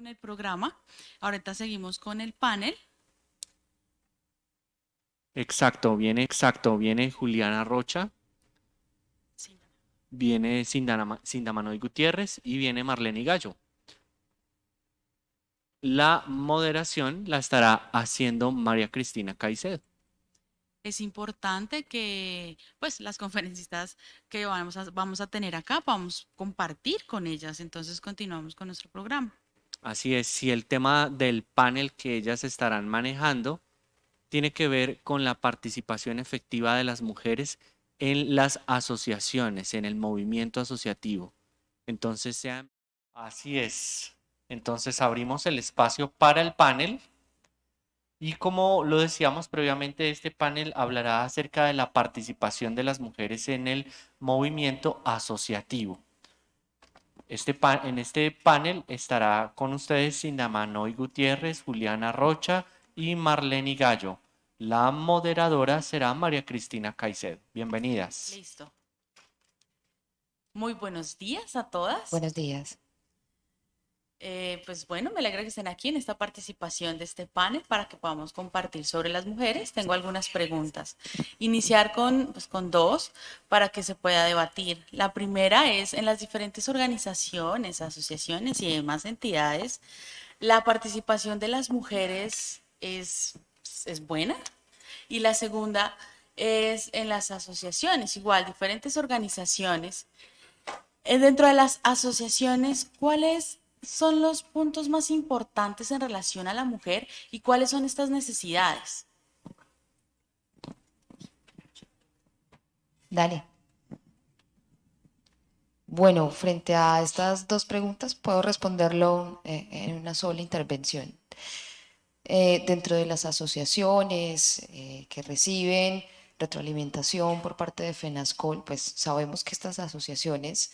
con el programa. Ahorita seguimos con el panel. Exacto, viene, exacto, viene Juliana Rocha, Sí. viene Sindana- Sindamanoy Gutiérrez y viene Marlene Gallo. La moderación la estará haciendo María Cristina Caicedo. Es importante que pues las conferencistas que vamos a, vamos a tener acá vamos a compartir con ellas. Entonces continuamos con nuestro programa. Así es, si el tema del panel que ellas estarán manejando tiene que ver con la participación efectiva de las mujeres en las asociaciones, en el movimiento asociativo. Entonces, sean... Así es. Entonces, abrimos el espacio para el panel. Y como lo decíamos previamente, este panel hablará acerca de la participación de las mujeres en el movimiento asociativo. Este pa- en este panel estará con ustedes Sindamanoy Gutiérrez, Juliana Rocha y Marlene Gallo. La moderadora será María Cristina Caicedo. Bienvenidas. Listo. Muy buenos días a todas. Buenos días. Eh, pues bueno, me alegra que estén aquí en esta participación de este panel para que podamos compartir sobre las mujeres. Tengo algunas preguntas. Iniciar con, pues, con dos para que se pueda debatir. La primera es, en las diferentes organizaciones, asociaciones y demás entidades, ¿la participación de las mujeres es, es buena? Y la segunda es en las asociaciones, igual, diferentes organizaciones. Eh, Dentro de las asociaciones, ¿cuáles son los puntos más importantes en relación a la mujer y cuáles son estas necesidades? Dale. Bueno, frente a estas dos preguntas, puedo responderlo eh, en una sola intervención. Eh, dentro de las asociaciones eh, que reciben retroalimentación por parte de FENASCOL, pues sabemos que estas asociaciones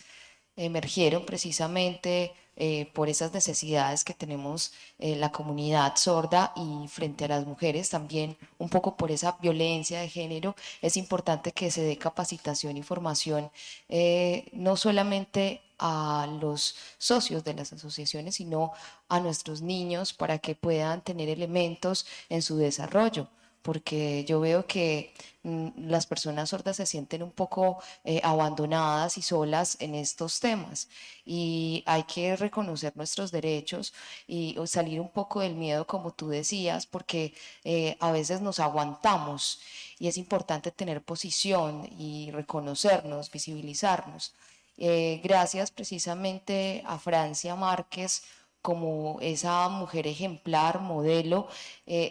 emergieron precisamente eh, por esas necesidades que tenemos eh, la comunidad sorda y frente a las mujeres también un poco por esa violencia de género. Es importante que se dé capacitación y formación eh, no solamente a los socios de las asociaciones, sino a nuestros niños para que puedan tener elementos en su desarrollo porque yo veo que mm, las personas sordas se sienten un poco eh, abandonadas y solas en estos temas y hay que reconocer nuestros derechos y salir un poco del miedo como tú decías porque eh, a veces nos aguantamos y es importante tener posición y reconocernos, visibilizarnos. Eh, gracias precisamente a Francia Márquez como esa mujer ejemplar, modelo,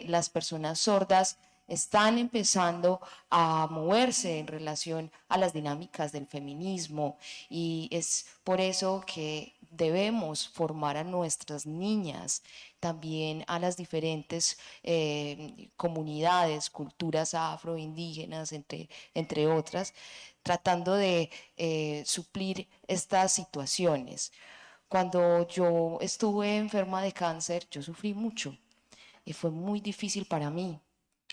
las personas sordas están empezando a moverse en relación a las dinámicas del feminismo y es por eso que debemos formar a nuestras niñas, también a las diferentes eh, comunidades, culturas afroindígenas, entre, entre otras, tratando de eh, suplir estas situaciones. Cuando yo estuve enferma de cáncer, yo sufrí mucho y fue muy difícil para mí.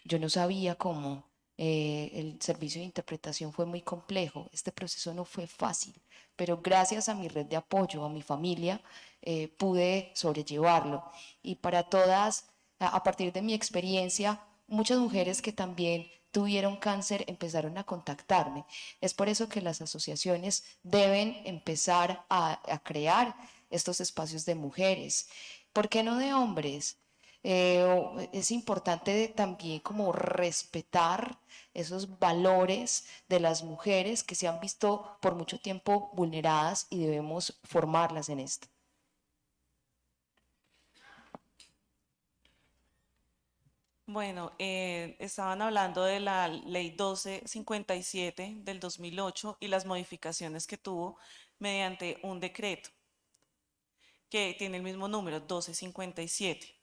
Yo no sabía cómo. eh, el servicio de interpretación fue muy complejo. Este proceso no fue fácil, pero gracias a mi red de apoyo, a mi familia, eh, pude sobrellevarlo. Y para todas, a, partir de mi experiencia, muchas mujeres que también tuvieron cáncer empezaron a contactarme. Es por eso que las asociaciones deben empezar a crear estos espacios de mujeres. ¿Por qué no de hombres? Eh, o- es importante también como respetar esos valores de las mujeres que se han visto por mucho tiempo vulneradas y debemos formarlas en esto. Bueno, eh, estaban hablando de la ley 1257 del 2008 y las modificaciones que tuvo mediante un decreto que tiene el mismo número, 1257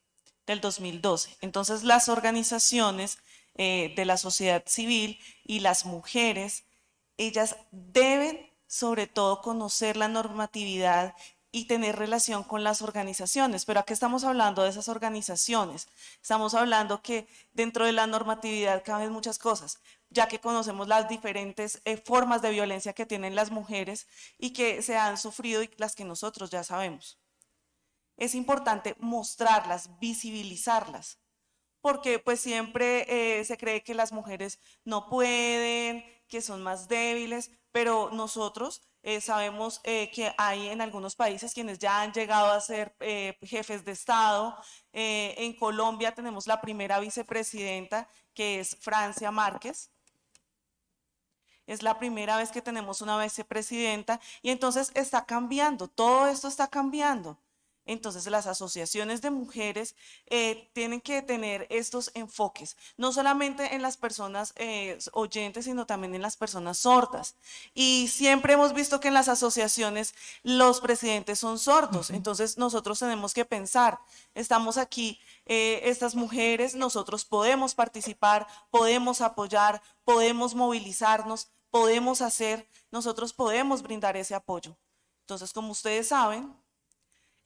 del 2012. Entonces, las organizaciones eh, de la sociedad civil y las mujeres, ellas deben sobre todo conocer la normatividad y tener relación con las organizaciones. Pero aquí estamos hablando de esas organizaciones. Estamos hablando que dentro de la normatividad caben muchas cosas, ya que conocemos las diferentes eh, formas de violencia que tienen las mujeres y que se han sufrido y las que nosotros ya sabemos. Es importante mostrarlas, visibilizarlas, porque pues siempre eh, se cree que las mujeres no pueden, que son más débiles, pero nosotros eh, sabemos eh, que hay en algunos países quienes ya han llegado a ser jefes de Estado. en Colombia tenemos la primera vicepresidenta, que es Francia Márquez. Es la primera vez que tenemos una vicepresidenta y entonces está cambiando, todo esto está cambiando. Entonces las asociaciones de mujeres eh, tienen que tener estos enfoques, no solamente en las personas eh, oyentes, sino también en las personas sordas. Y siempre hemos visto que en las asociaciones los presidentes son sordos, entonces nosotros tenemos que pensar, estamos aquí, eh, estas mujeres, nosotros podemos participar, podemos apoyar, podemos movilizarnos, podemos hacer, nosotros podemos brindar ese apoyo. Entonces, como ustedes saben,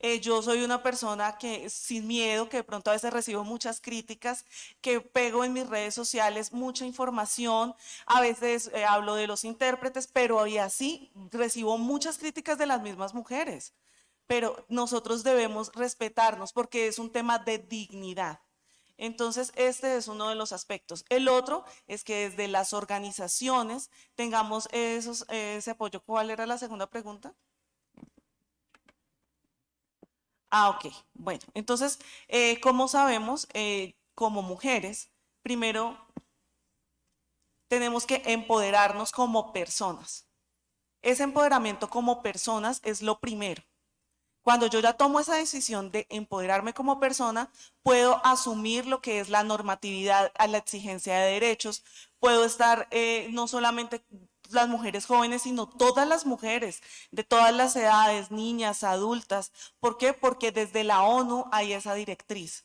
eh, yo soy una persona que sin miedo, que de pronto a veces recibo muchas críticas, que pego en mis redes sociales mucha información, a veces eh, hablo de los intérpretes, pero hoy así recibo muchas críticas de las mismas mujeres. Pero nosotros debemos respetarnos porque es un tema de dignidad. Entonces, este es uno de los aspectos. El otro es que desde las organizaciones tengamos esos, ese apoyo. ¿Cuál era la segunda pregunta? Ah, ok. Bueno, entonces, eh, como sabemos, eh, como mujeres, primero tenemos que empoderarnos como personas. Ese empoderamiento como personas es lo primero. Cuando yo ya tomo esa decisión de empoderarme como persona, puedo asumir lo que es la normatividad a la exigencia de derechos, puedo estar eh, no solamente las mujeres jóvenes, sino todas las mujeres de todas las edades, niñas, adultas. ¿Por qué? Porque desde la ONU hay esa directriz.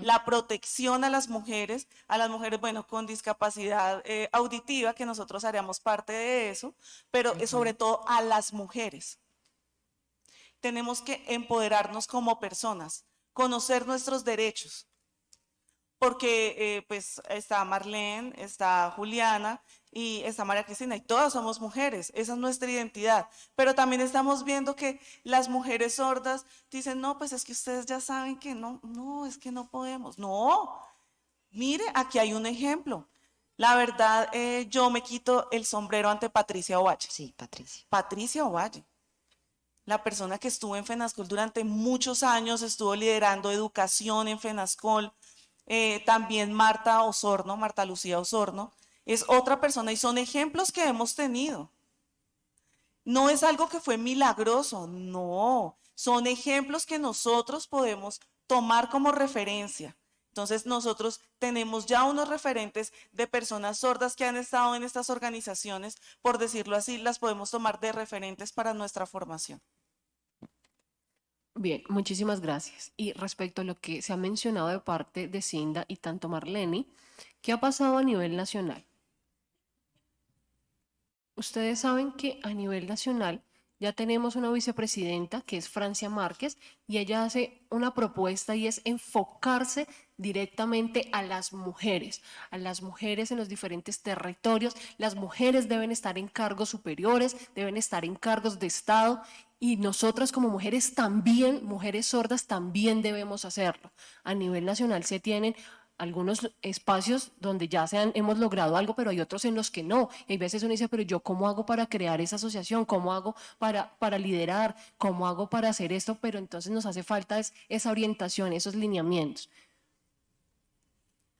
La protección a las mujeres, a las mujeres, bueno, con discapacidad eh, auditiva, que nosotros haríamos parte de eso, pero sobre todo a las mujeres. Tenemos que empoderarnos como personas, conocer nuestros derechos, porque eh, pues está Marlene, está Juliana y está María Cristina y todas somos mujeres, esa es nuestra identidad, pero también estamos viendo que las mujeres sordas dicen, no, pues es que ustedes ya saben que no, no, es que no podemos, no, mire, aquí hay un ejemplo. La verdad, eh, yo me quito el sombrero ante Patricia Ovalle. Sí, Patricia. Patricia Ovalle. La persona que estuvo en FENASCOL durante muchos años, estuvo liderando educación en FENASCOL, eh, también Marta Osorno, Marta Lucía Osorno, es otra persona y son ejemplos que hemos tenido. No es algo que fue milagroso, no, son ejemplos que nosotros podemos tomar como referencia. Entonces nosotros tenemos ya unos referentes de personas sordas que han estado en estas organizaciones, por decirlo así, las podemos tomar de referentes para nuestra formación. Bien, muchísimas gracias. Y respecto a lo que se ha mencionado de parte de Cinda y tanto Marlene, ¿qué ha pasado a nivel nacional? Ustedes saben que a nivel nacional ya tenemos una vicepresidenta que es Francia Márquez y ella hace una propuesta y es enfocarse directamente a las mujeres, a las mujeres en los diferentes territorios. Las mujeres deben estar en cargos superiores, deben estar en cargos de Estado y nosotras como mujeres también, mujeres sordas, también debemos hacerlo. A nivel nacional se tienen algunos espacios donde ya se han, hemos logrado algo, pero hay otros en los que no. Y hay veces uno dice, pero yo cómo hago para crear esa asociación, cómo hago para, para liderar, cómo hago para hacer esto, pero entonces nos hace falta esa orientación, esos lineamientos.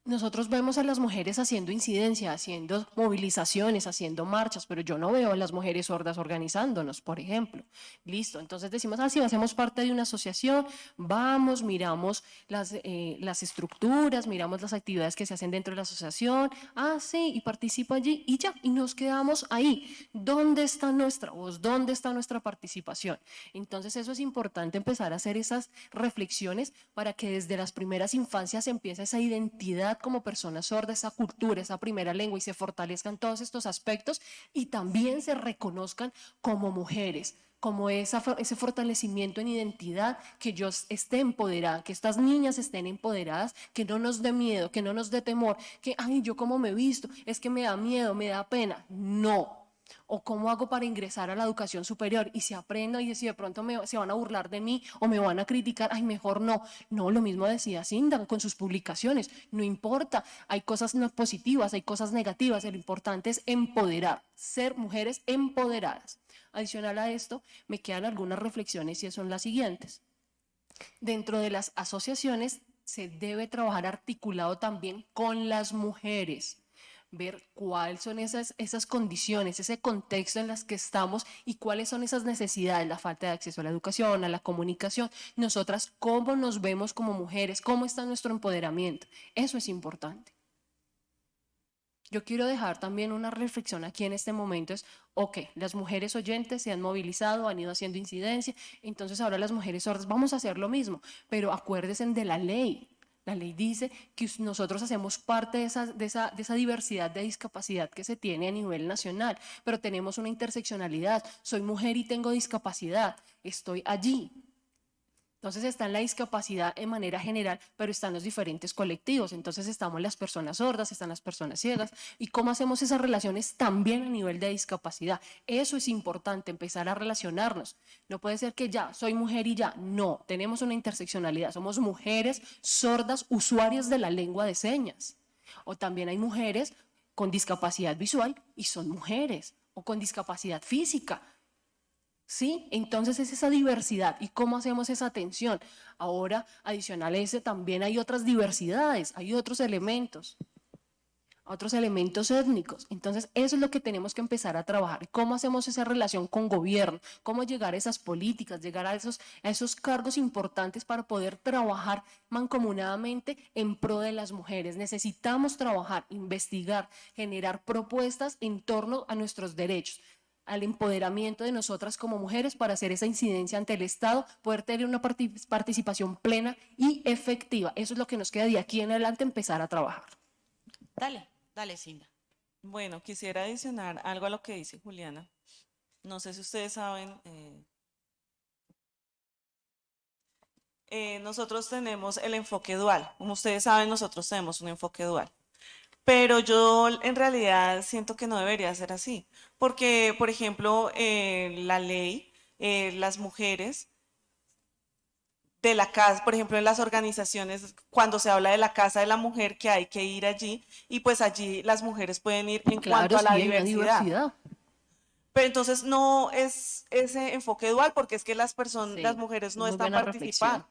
Nosotros vemos a las mujeres haciendo incidencia, haciendo movilizaciones, haciendo marchas, pero yo no veo a las mujeres sordas organizándonos, por ejemplo. Listo, entonces decimos, ah, sí, hacemos parte de una asociación, vamos, miramos las, eh, las estructuras, miramos las actividades que se hacen dentro de la asociación, ah, sí, y participo allí, y ya, y nos quedamos ahí. ¿Dónde está nuestra voz? ¿Dónde está nuestra participación? Entonces eso es importante empezar a hacer esas reflexiones para que desde las primeras infancias empiece esa identidad como persona sorda, esa cultura, esa primera lengua y se fortalezcan todos estos aspectos y también se reconozcan como mujeres como ese fortalecimiento en identidad, que yo esté empoderada, que estas niñas estén empoderadas, que no nos dé miedo, que no nos dé temor, que, ay, yo como me he visto, es que me da miedo, me da pena. No, ¿O cómo hago para ingresar a la educación superior? Y si aprendo y si de pronto me, se van a burlar de mí o me van a criticar, ay, mejor no. No, lo mismo decía Sinda con sus publicaciones. No importa, hay cosas no positivas, hay cosas negativas. Lo importante es empoderar, ser mujeres empoderadas. Adicional a esto, me quedan algunas reflexiones y son las siguientes. Dentro de las asociaciones se debe trabajar articulado también con las mujeres ver cuáles son esas, esas condiciones, ese contexto en las que estamos y cuáles son esas necesidades, la falta de acceso a la educación, a la comunicación, nosotras cómo nos vemos como mujeres, cómo está nuestro empoderamiento. Eso es importante. Yo quiero dejar también una reflexión aquí en este momento, es, ok, las mujeres oyentes se han movilizado, han ido haciendo incidencia, entonces ahora las mujeres sordas vamos a hacer lo mismo, pero acuérdense de la ley, la ley dice que nosotros hacemos parte de esa, diversidad de discapacidad que se tiene a nivel nacional, pero tenemos una interseccionalidad. Soy mujer y tengo discapacidad, estoy allí. Entonces está en la discapacidad en manera general, pero están los diferentes colectivos. Entonces estamos las personas sordas, están las personas ciegas. ¿Y cómo hacemos esas relaciones también a nivel de discapacidad? Eso es importante, empezar a relacionarnos. No puede ser que ya soy mujer y ya. No, tenemos una interseccionalidad. Somos mujeres sordas, usuarias de la lengua de señas. O también hay mujeres con discapacidad visual y son mujeres. O con discapacidad física ¿Sí? Entonces es esa diversidad. ¿Y cómo hacemos esa atención? Ahora, adicional a ese, también hay otras diversidades, hay otros elementos, otros elementos étnicos. Entonces, eso es lo que tenemos que empezar a trabajar. ¿Cómo hacemos esa relación con gobierno? ¿Cómo llegar a esas políticas, llegar a esos, a esos cargos importantes para poder trabajar mancomunadamente en pro de las mujeres? Necesitamos trabajar, investigar, generar propuestas en torno a nuestros derechos al empoderamiento de nosotras como mujeres para hacer esa incidencia ante el Estado, poder tener una participación plena y efectiva. Eso es lo que nos queda de aquí en adelante empezar a trabajar. Dale, dale, Cinda. Bueno, quisiera adicionar algo a lo que dice Juliana. No sé si ustedes saben, eh, eh, nosotros tenemos el enfoque dual. Como ustedes saben, nosotros tenemos un enfoque dual. Pero yo en realidad siento que no debería ser así, porque, por ejemplo, eh, la ley, eh, las mujeres de la casa, por ejemplo, en las organizaciones, cuando se habla de la casa de la mujer, que hay que ir allí, y pues allí las mujeres pueden ir en cuanto a la diversidad. Pero entonces no es ese enfoque dual, porque es que las personas, las mujeres no están participando.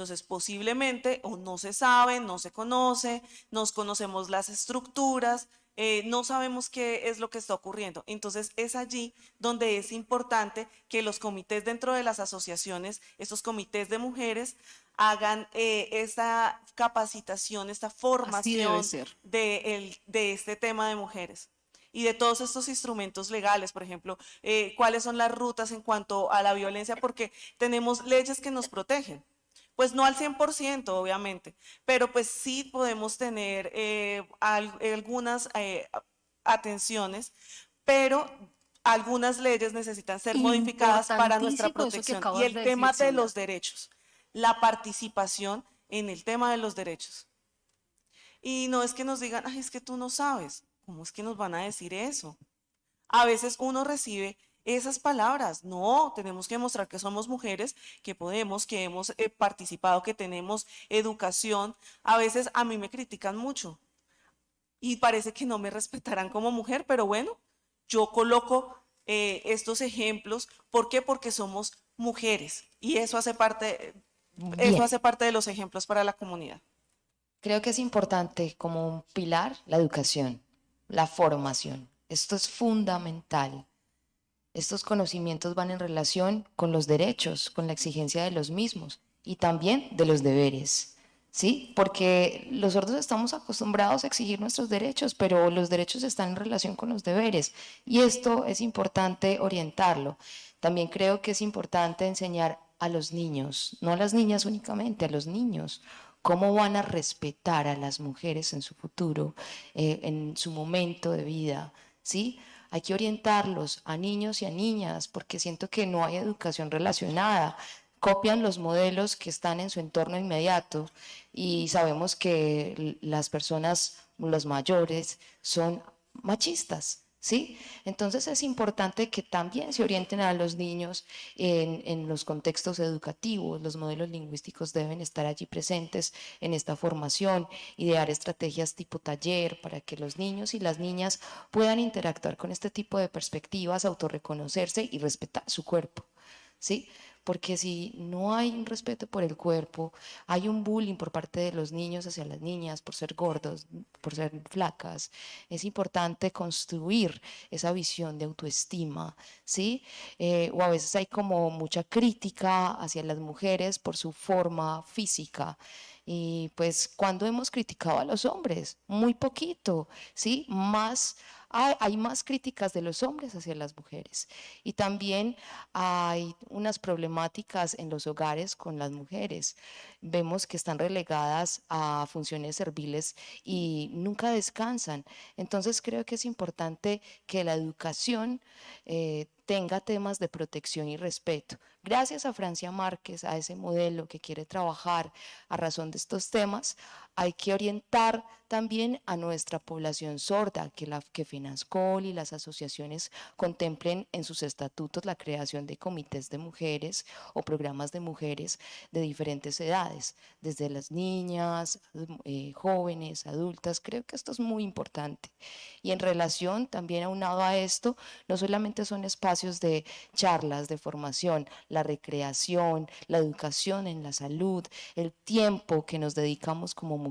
Entonces, posiblemente o no se sabe, no se conoce, nos conocemos las estructuras, eh, no sabemos qué es lo que está ocurriendo. Entonces, es allí donde es importante que los comités dentro de las asociaciones, estos comités de mujeres, hagan eh, esta capacitación, esta formación de, de este tema de mujeres y de todos estos instrumentos legales, por ejemplo, eh, cuáles son las rutas en cuanto a la violencia, porque tenemos leyes que nos protegen. Pues no al 100%, obviamente, pero pues sí podemos tener eh, algunas eh, atenciones, pero algunas leyes necesitan ser modificadas para nuestra protección. Y el tema de los derechos, la participación en el tema de los derechos. Y no es que nos digan, ay, es que tú no sabes. ¿Cómo es que nos van a decir eso? A veces uno recibe esas palabras. No, tenemos que mostrar que somos mujeres, que podemos, que hemos eh, participado, que tenemos educación. A veces a mí me critican mucho y parece que no me respetarán como mujer, pero bueno, yo coloco eh, estos ejemplos. ¿Por qué? Porque somos mujeres y eso hace parte, eso hace parte de los ejemplos para la comunidad. Creo que es importante como un pilar la educación, la formación. Esto es fundamental estos conocimientos van en relación con los derechos, con la exigencia de los mismos y también de los deberes. ¿Sí? Porque los sordos estamos acostumbrados a exigir nuestros derechos, pero los derechos están en relación con los deberes y esto es importante orientarlo. También creo que es importante enseñar a los niños, no a las niñas únicamente, a los niños, cómo van a respetar a las mujeres en su futuro, eh, en su momento de vida, ¿sí? Hay que orientarlos a niños y a niñas porque siento que no hay educación relacionada. Copian los modelos que están en su entorno inmediato y sabemos que las personas, los mayores, son machistas. ¿Sí? Entonces es importante que también se orienten a los niños en, los contextos educativos, los modelos lingüísticos deben estar allí presentes en esta formación, idear estrategias tipo taller para que los niños y las niñas puedan interactuar con este tipo de perspectivas, autorreconocerse y respetar su cuerpo, ¿sí? Porque si no hay un respeto por el cuerpo, hay un bullying por parte de los niños hacia las niñas por ser gordos, por ser flacas, es importante construir esa visión de autoestima, ¿sí? Eh, o a veces hay como mucha crítica hacia las mujeres por su forma física. Y pues cuando hemos criticado a los hombres, muy poquito, ¿sí? Más hay, más críticas de los hombres hacia las mujeres y también hay unas problemáticas en los hogares con las mujeres. Vemos que están relegadas a funciones serviles y nunca descansan. Entonces creo que es importante que la educación eh, tenga temas de protección y respeto. Gracias a Francia Márquez, a ese modelo que quiere trabajar a razón de estos temas, hay que orientar también a nuestra población sorda, que, la, que FINASCOL y las asociaciones contemplen en sus estatutos la creación de comités de mujeres o programas de mujeres de diferentes edades, desde las niñas, eh, jóvenes, adultas. Creo que esto es muy importante. Y en relación también aunado a esto, no solamente son espacios de charlas, de formación, la recreación, la educación en la salud, el tiempo que nos dedicamos como mujeres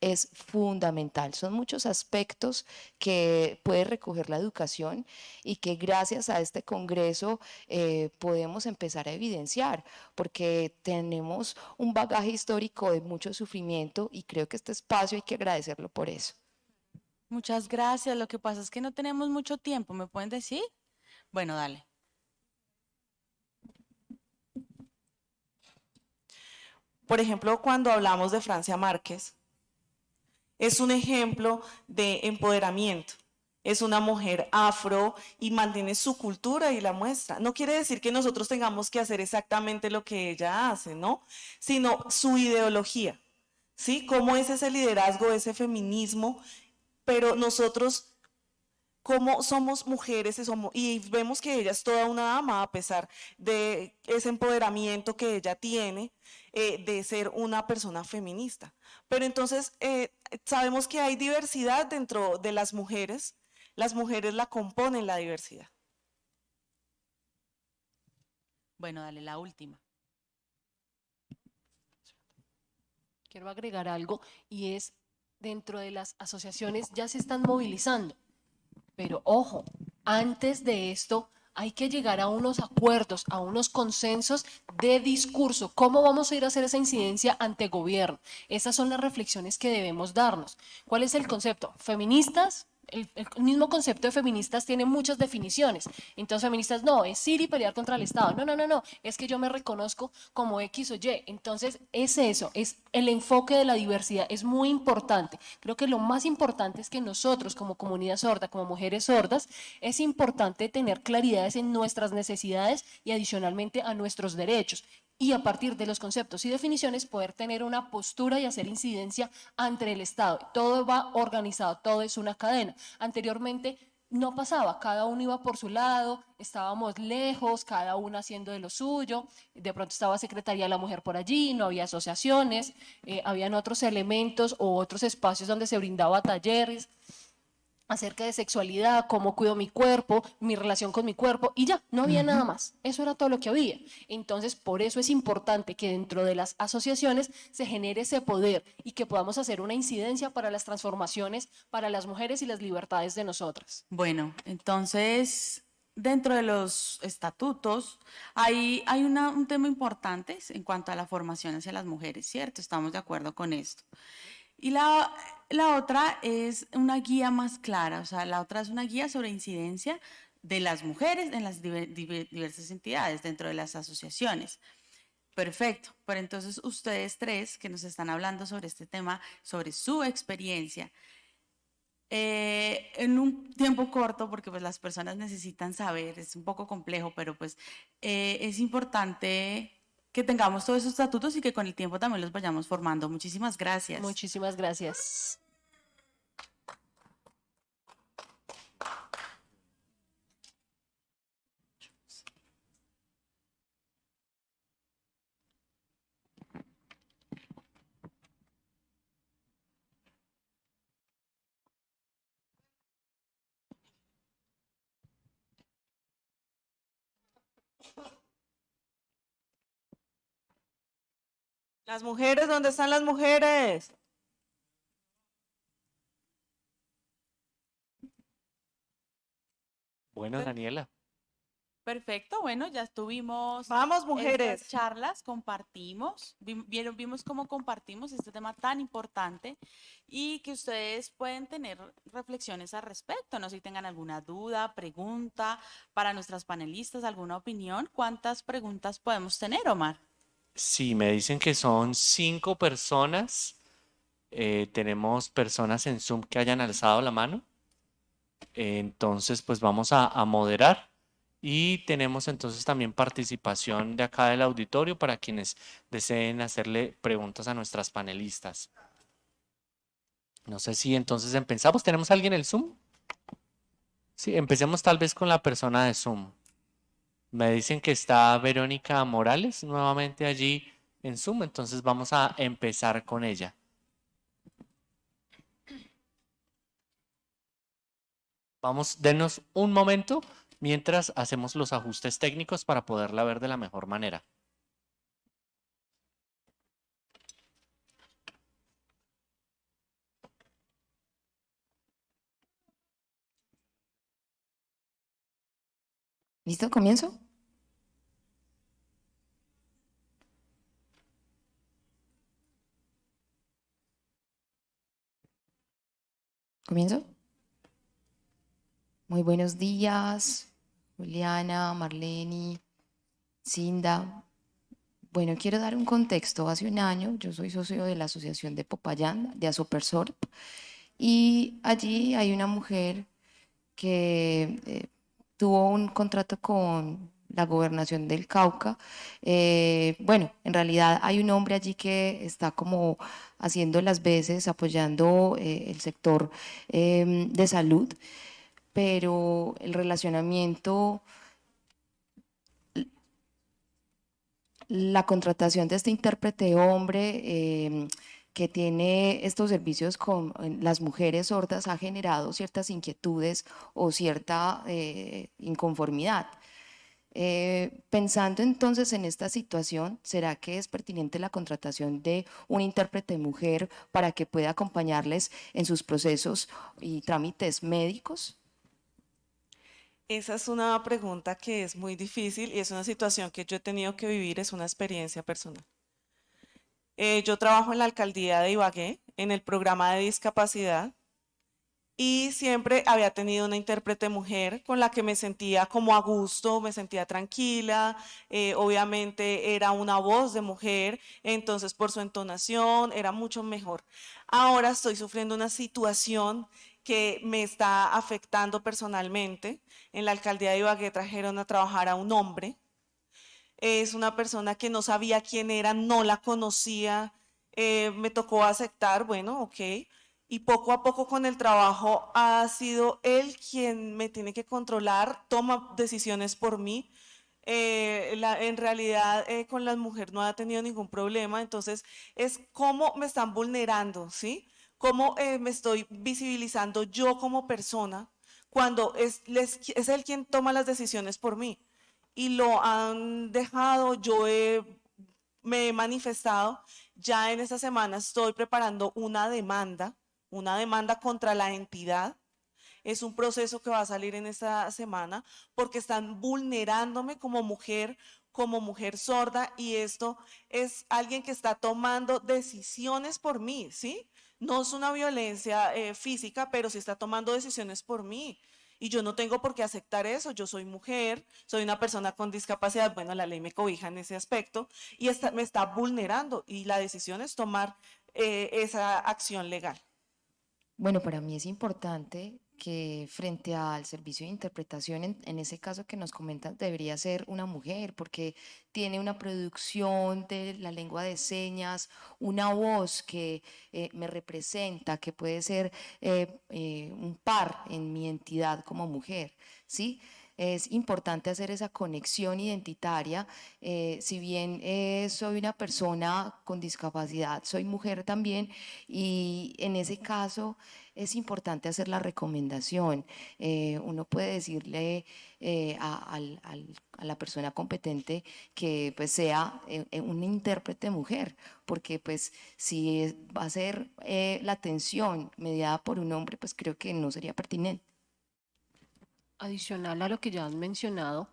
es fundamental. Son muchos aspectos que puede recoger la educación y que gracias a este Congreso eh, podemos empezar a evidenciar, porque tenemos un bagaje histórico de mucho sufrimiento y creo que este espacio hay que agradecerlo por eso. Muchas gracias. Lo que pasa es que no tenemos mucho tiempo. ¿Me pueden decir? Bueno, dale. Por ejemplo, cuando hablamos de Francia Márquez, es un ejemplo de empoderamiento. Es una mujer afro y mantiene su cultura y la muestra. No quiere decir que nosotros tengamos que hacer exactamente lo que ella hace, ¿no? Sino su ideología, ¿sí? Cómo es ese liderazgo, ese feminismo, pero nosotros como somos mujeres y vemos que ella es toda una dama a pesar de ese empoderamiento que ella tiene eh, de ser una persona feminista. Pero entonces eh, sabemos que hay diversidad dentro de las mujeres, las mujeres la componen la diversidad. Bueno, dale la última. Quiero agregar algo y es dentro de las asociaciones ya se están movilizando pero ojo, antes de esto hay que llegar a unos acuerdos, a unos consensos de discurso. ¿Cómo vamos a ir a hacer esa incidencia ante gobierno? Esas son las reflexiones que debemos darnos. ¿Cuál es el concepto? Feministas, el, mismo concepto de feministas tiene muchas definiciones. Entonces, feministas, no, es ir y pelear contra el Estado. No, no, no, no, es que yo me reconozco como X o Y. Entonces, es eso, es el enfoque de la diversidad, es muy importante. Creo que lo más importante es que nosotros, como comunidad sorda, como mujeres sordas, es importante tener claridades en nuestras necesidades y adicionalmente a nuestros derechos y a partir de los conceptos y definiciones poder tener una postura y hacer incidencia ante el Estado. Todo va organizado, todo es una cadena. Anteriormente no pasaba, cada uno iba por su lado, estábamos lejos, cada uno haciendo de lo suyo, de pronto estaba Secretaría de la Mujer por allí, no había asociaciones, eh, habían otros elementos o otros espacios donde se brindaba talleres, acerca de sexualidad, cómo cuido mi cuerpo, mi relación con mi cuerpo, y ya, no había nada más. Eso era todo lo que había. Entonces, por eso es importante que dentro de las asociaciones se genere ese poder y que podamos hacer una incidencia para las transformaciones, para las mujeres y las libertades de nosotras. Bueno, entonces, dentro de los estatutos hay, hay un tema importante en cuanto a la formación hacia las mujeres, ¿cierto? Estamos de acuerdo con esto. Y la, la otra es una guía más clara, o sea, la otra es una guía sobre incidencia de las mujeres en las diversas entidades dentro de las asociaciones. Perfecto, pero entonces ustedes tres que nos están hablando sobre este tema, sobre su experiencia, eh, en un tiempo corto, porque pues las personas necesitan saber, es un poco complejo, pero pues eh, es importante que tengamos todos esos estatutos y que con el tiempo también los vayamos formando. Muchísimas gracias. Muchísimas gracias. Las mujeres, ¿dónde están las mujeres? Bueno, Daniela. Perfecto, bueno, ya estuvimos Vamos, estas mujeres. charlas, compartimos, vieron, vimos cómo compartimos este tema tan importante y que ustedes pueden tener reflexiones al respecto, no sé si tengan alguna duda, pregunta para nuestras panelistas, alguna opinión. ¿Cuántas preguntas podemos tener, Omar? Sí, me dicen que son cinco personas. Eh, tenemos personas en Zoom que hayan alzado la mano. Entonces, pues vamos a, a moderar. Y tenemos entonces también participación de acá del auditorio para quienes deseen hacerle preguntas a nuestras panelistas. No sé si entonces empezamos. ¿Tenemos alguien en el Zoom? Sí, empecemos tal vez con la persona de Zoom. Me dicen que está Verónica Morales nuevamente allí en Zoom, entonces vamos a empezar con ella. Vamos, denos un momento mientras hacemos los ajustes técnicos para poderla ver de la mejor manera. ¿Listo? ¿Comienzo? ¿Comienzo? Muy buenos días, Juliana, Marlene, Cinda. Bueno, quiero dar un contexto. Hace un año yo soy socio de la Asociación de Popayán, de Asopersorp, y allí hay una mujer que eh, tuvo un contrato con la gobernación del Cauca. Eh, bueno, en realidad hay un hombre allí que está como haciendo las veces, apoyando eh, el sector em, de salud, pero el relacionamiento, la contratación de este intérprete hombre em, que tiene estos servicios con las mujeres sordas ha generado ciertas inquietudes o cierta eh, inconformidad. Eh, pensando entonces en esta situación, ¿será que es pertinente la contratación de un intérprete mujer para que pueda acompañarles en sus procesos y trámites médicos? Esa es una pregunta que es muy difícil y es una situación que yo he tenido que vivir, es una experiencia personal. Eh, yo trabajo en la alcaldía de Ibagué, en el programa de discapacidad, y siempre había tenido una intérprete mujer con la que me sentía como a gusto, me sentía tranquila, eh, obviamente era una voz de mujer, entonces por su entonación era mucho mejor. Ahora estoy sufriendo una situación que me está afectando personalmente. En la alcaldía de Ibagué trajeron a trabajar a un hombre. Es una persona que no sabía quién era, no la conocía, eh, me tocó aceptar, bueno, ok. Y poco a poco con el trabajo ha sido él quien me tiene que controlar, toma decisiones por mí. Eh, la- en realidad eh, con las mujeres no ha tenido ningún problema, entonces es cómo me están vulnerando, ¿sí? Cómo eh, me estoy visibilizando yo como persona cuando es, les- es él quien toma las decisiones por mí. Y lo han dejado, yo he me he manifestado. Ya en esta semana estoy preparando una demanda, una demanda contra la entidad. Es un proceso que va a salir en esta semana porque están vulnerándome como mujer, como mujer sorda y esto es alguien que está tomando decisiones por mí, ¿sí? No es una violencia eh, física, pero sí está tomando decisiones por mí. Y yo no tengo por qué aceptar eso. Yo soy mujer, soy una persona con discapacidad. Bueno, la ley me cobija en ese aspecto y me está vulnerando. Y la decisión es tomar eh, esa acción legal. Bueno, para mí es importante que frente al servicio de interpretación, en, ese caso que nos comentas, debería ser una mujer, porque tiene una producción de la lengua de señas, una voz que eh, me representa, que puede ser eh, eh, un par en mi entidad como mujer, ¿sí? Es importante hacer esa conexión identitaria. eh, si bien eh, soy una persona con discapacidad, soy mujer también y en ese caso es importante hacer la recomendación. Eh, uno puede decirle a, la persona competente que pues sea una intérprete mujer, porque pues si va a ser la atención mediada por un hombre, pues creo que no sería pertinente. Adicional a lo que ya han mencionado,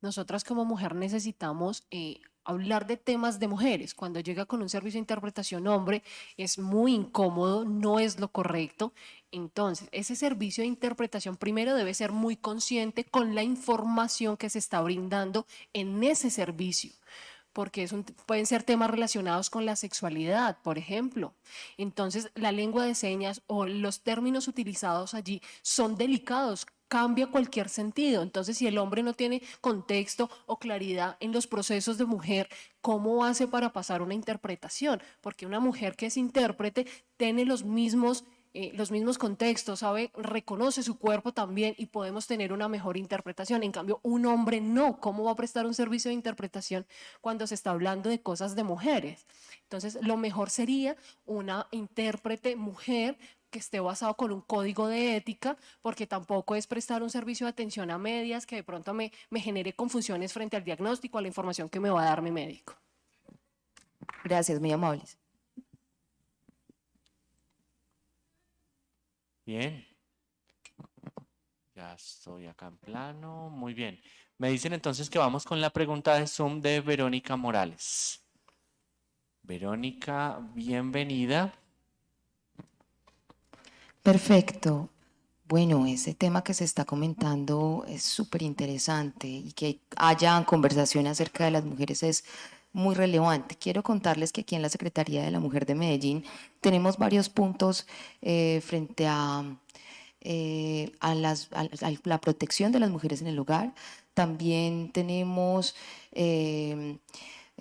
nosotras como mujer necesitamos eh, hablar de temas de mujeres. Cuando llega con un servicio de interpretación hombre, es muy incómodo, no es lo correcto. Entonces, ese servicio de interpretación primero debe ser muy consciente con la información que se está brindando en ese servicio porque pueden ser temas relacionados con la sexualidad, por ejemplo. Entonces, la lengua de señas o los términos utilizados allí son delicados, cambia cualquier sentido. Entonces, si el hombre no tiene contexto o claridad en los procesos de mujer, ¿cómo hace para pasar una interpretación? Porque una mujer que es intérprete tiene los mismos eh, los mismos contextos, sabe, reconoce su cuerpo también y podemos tener una mejor interpretación. En cambio, un hombre no. ¿Cómo va a prestar un servicio de interpretación cuando se está hablando de cosas de mujeres? Entonces, lo mejor sería una intérprete mujer que esté basado con un código de ética, porque tampoco es prestar un servicio de atención a medias que de pronto me, me genere confusiones frente al diagnóstico, a la información que me va a dar mi médico. Gracias, muy amables. Bien. Ya estoy acá en plano. Muy bien. Me dicen entonces que vamos con la pregunta de Zoom de Verónica Morales. Verónica, bienvenida. Perfecto. Bueno, ese tema que se está comentando es súper interesante y que haya conversación acerca de las mujeres es muy relevante. Quiero contarles que aquí en la Secretaría de la Mujer de Medellín tenemos varios puntos eh, frente a, eh, a las- a- la protección de las mujeres en el hogar. También tenemos eh,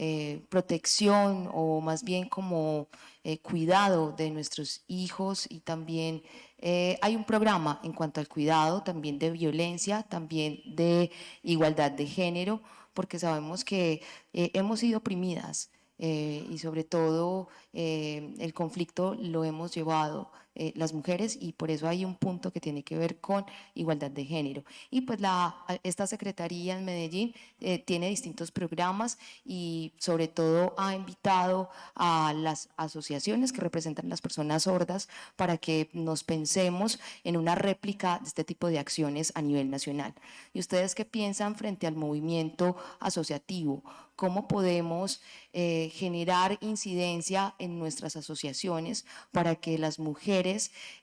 eh, protección o más bien como eh, cuidado de nuestros hijos y también eh, hay un programa en cuanto al cuidado, también de violencia, también de igualdad de género, porque sabemos que hemos sido oprimidas y sobre todo el conflicto lo hemos llevado eh, las mujeres y por eso hay un punto que tiene que ver con igualdad de género. Y pues la, esta Secretaría en Medellín eh, tiene distintos programas y sobre todo ha invitado a las asociaciones que representan las personas sordas para que nos pensemos en una réplica de este tipo de acciones a nivel nacional. ¿Y ustedes qué piensan frente al movimiento asociativo? ¿Cómo podemos eh, generar incidencia en nuestras asociaciones para que las mujeres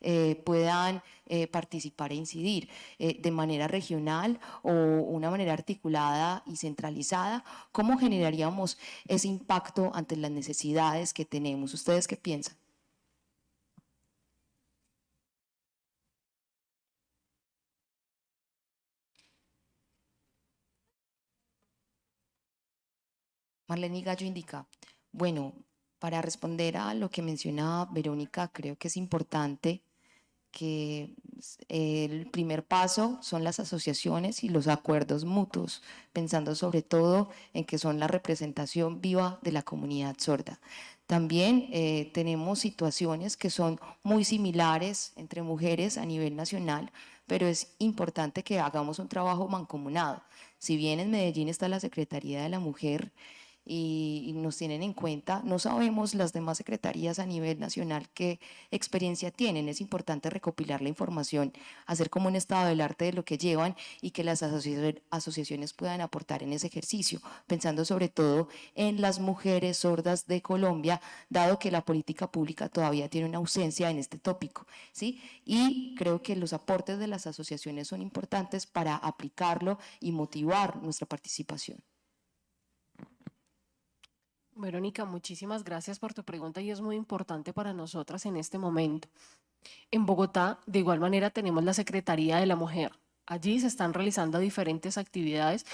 eh, puedan eh, participar e incidir eh, de manera regional o una manera articulada y centralizada? ¿Cómo generaríamos ese impacto ante las necesidades que tenemos? ¿Ustedes qué piensan? Marlene Gallo indica, bueno, para responder a lo que menciona Verónica, creo que es importante que s- el primer paso son las asociaciones y los acuerdos mutuos, pensando sobre todo en que son la representación viva de la comunidad sorda. También eh, tenemos situaciones que son muy similares entre mujeres a nivel nacional, pero es importante que hagamos un trabajo mancomunado. Si bien en Medellín está la Secretaría de la Mujer, y, nos tienen en cuenta. No sabemos las demás secretarías a nivel nacional qué experiencia tienen. Es importante recopilar la información, hacer como un estado del arte de lo que llevan y que las asocia- asociaciones puedan aportar en ese ejercicio, pensando sobre todo en las mujeres sordas de Colombia, dado que la política pública todavía tiene una ausencia en este tópico. ¿sí? Y creo que los aportes de las asociaciones son importantes para aplicarlo y motivar nuestra participación. Verónica, muchísimas gracias por tu pregunta y es muy importante para nosotras en este momento. En Bogotá, de igual manera, tenemos la Secretaría de la Mujer. Allí se están realizando diferentes actividades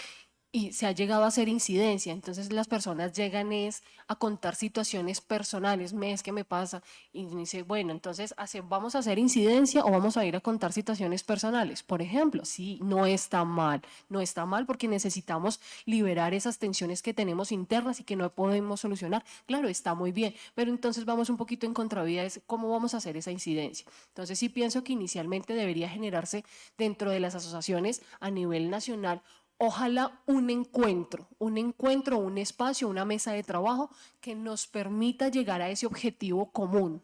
y se ha llegado a hacer incidencia. Entonces las personas llegan es a contar situaciones personales, mes que me pasa, y dice, bueno, entonces vamos a hacer incidencia o vamos a ir a contar situaciones personales. Por ejemplo, sí, no está mal, no está mal porque necesitamos liberar esas tensiones que tenemos internas y que no podemos solucionar. Claro, está muy bien, pero entonces vamos un poquito en contravía, es cómo vamos a hacer esa incidencia. Entonces sí pienso que inicialmente debería generarse dentro de las asociaciones a nivel nacional ojalá un encuentro, un encuentro, un espacio, una mesa de trabajo que nos permita llegar a ese objetivo común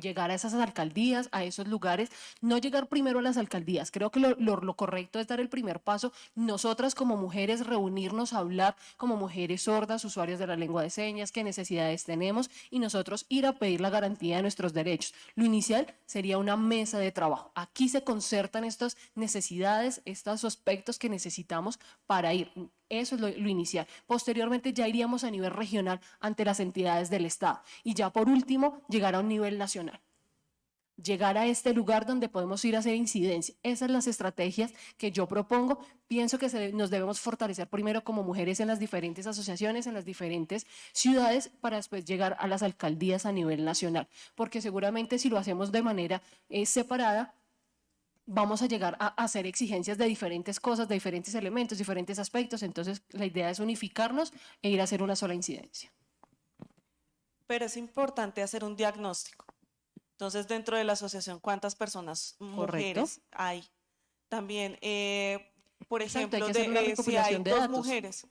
llegar a esas alcaldías, a esos lugares, no llegar primero a las alcaldías. Creo que lo, correcto es dar el primer paso, nosotras como mujeres reunirnos a hablar como mujeres sordas, usuarios de la lengua de señas, qué necesidades tenemos y nosotros ir a pedir la garantía de nuestros derechos. Lo inicial sería una mesa de trabajo. Aquí se concertan estas necesidades, estos aspectos que necesitamos para ir eso es lo, inicial. Posteriormente ya iríamos a nivel regional ante las entidades del Estado. Y ya por último, llegar a un nivel nacional. Llegar a este lugar donde podemos ir a hacer incidencia. Esas son las estrategias que yo propongo. Pienso que nos debemos fortalecer primero como mujeres en las diferentes asociaciones, en las diferentes ciudades, para después llegar a las alcaldías a nivel nacional. Porque seguramente si lo hacemos de manera eh, separada, vamos a llegar a hacer exigencias de diferentes cosas, de diferentes elementos, diferentes aspectos. Entonces, la idea es unificarnos e ir a hacer una sola incidencia. Pero es importante hacer un diagnóstico. Entonces, dentro de la asociación, ¿cuántas personas mujeres hay? También, eh, por ejemplo, de, eh, si hay dos mujeres,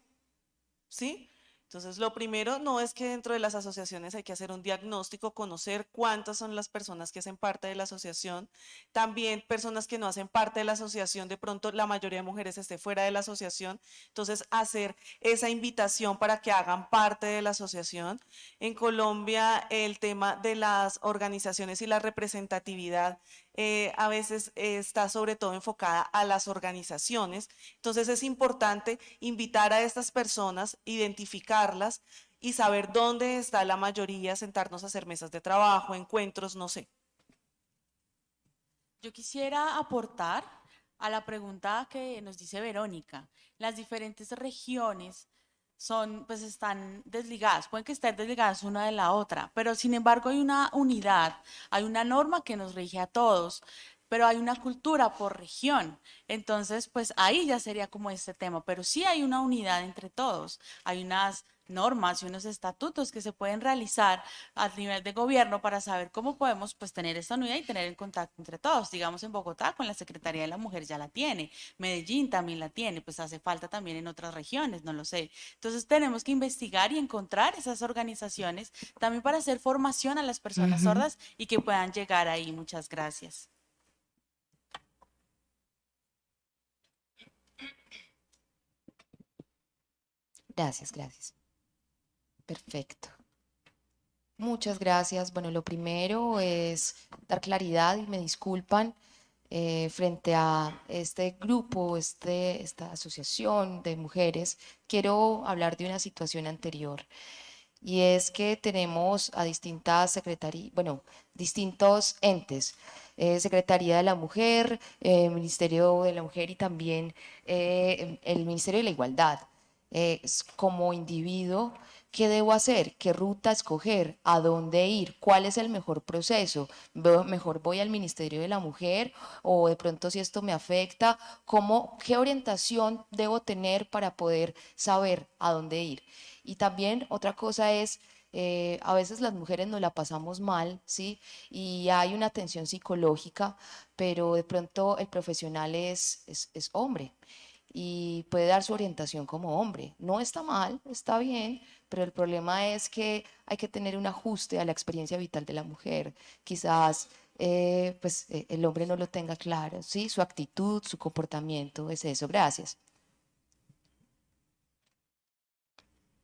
¿sí? Entonces, lo primero no es que dentro de las asociaciones hay que hacer un diagnóstico, conocer cuántas son las personas que hacen parte de la asociación, también personas que no hacen parte de la asociación, de pronto la mayoría de mujeres esté fuera de la asociación, entonces hacer esa invitación para que hagan parte de la asociación. En Colombia, el tema de las organizaciones y la representatividad eh, a veces está sobre todo enfocada a las organizaciones. Entonces es importante invitar a estas personas, identificarlas y saber dónde está la mayoría, sentarnos a hacer mesas de trabajo, encuentros, no sé. Yo quisiera aportar a la pregunta que nos dice Verónica. Las diferentes regiones son, pues están desligadas, pueden que estén desligadas una de la otra, pero sin embargo hay una unidad, hay una norma que nos rige a todos, pero hay una cultura por región. Entonces, pues ahí ya sería como este tema, pero sí hay una unidad entre todos, hay unas normas y unos estatutos que se pueden realizar a nivel de gobierno para saber cómo podemos pues tener esta unidad y tener el contacto entre todos. Digamos en Bogotá con la Secretaría de la Mujer ya la tiene, Medellín también la tiene, pues hace falta también en otras regiones, no lo sé. Entonces tenemos que investigar y encontrar esas organizaciones también para hacer formación a las personas sordas y que puedan llegar ahí. Muchas gracias. Gracias, gracias. Perfecto. Muchas gracias. Bueno, lo primero es dar claridad y me disculpan eh, frente a este grupo, este, esta asociación de mujeres. Quiero hablar de una situación anterior y es que tenemos a distintas secretarías, bueno, distintos entes. Eh, Secretaría de la Mujer, eh, Ministerio de la Mujer y también el Ministerio de la Igualdad. como individuo ¿Qué debo hacer? ¿Qué ruta escoger? ¿A dónde ir? ¿Cuál es el mejor proceso? ¿Mejor voy al Ministerio de la Mujer? ¿O de pronto si esto me afecta? ¿Cómo, ¿Qué orientación debo tener para poder saber a dónde ir? Y también otra cosa es, eh, a veces las mujeres nos la pasamos mal, ¿sí? Y hay una tensión psicológica, pero de pronto el profesional es, es, es hombre y puede dar su orientación como hombre. No está mal, está bien, pero el problema es que hay que tener un ajuste a la experiencia vital de la mujer. Quizás eh, pues, eh, el hombre no lo tenga claro, ¿sí? Su actitud, su comportamiento, es eso. Gracias.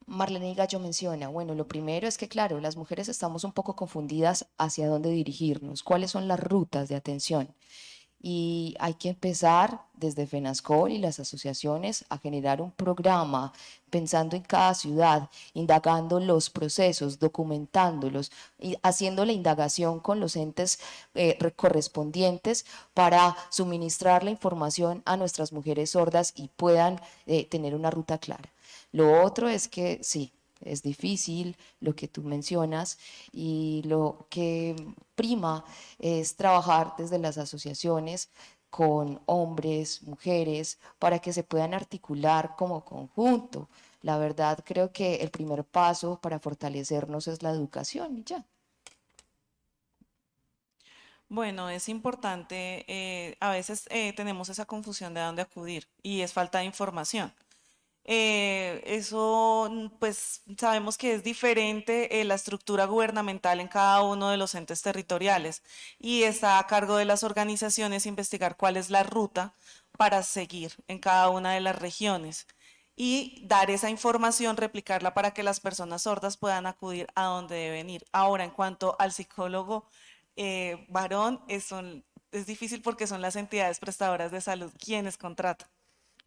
Marlene Gallo menciona, bueno, lo primero es que, claro, las mujeres estamos un poco confundidas hacia dónde dirigirnos, cuáles son las rutas de atención. Y hay que empezar desde FENASCOL y las asociaciones a generar un programa pensando en cada ciudad, indagando los procesos, documentándolos, y haciendo la indagación con los entes eh, correspondientes para suministrar la información a nuestras mujeres sordas y puedan eh, tener una ruta clara. Lo otro es que sí, es difícil lo que tú mencionas y lo que prima es trabajar desde las asociaciones con hombres, mujeres, para que se puedan articular como conjunto. La verdad creo que el primer paso para fortalecernos es la educación y ya. Bueno, es importante, eh, a veces eh, tenemos esa confusión de dónde acudir y es falta de información. Eh, eso, mm, pues sabemos que es diferente eh, la estructura gubernamental en cada uno de los entes territoriales y está a cargo de las organizaciones investigar cuál es la ruta para seguir en cada una de las regiones y dar esa información, replicarla para que las personas sordas puedan acudir a donde deben ir. Ahora, en cuanto al psicólogo eh, varón, es, es difícil porque son las entidades prestadoras de salud quienes contratan.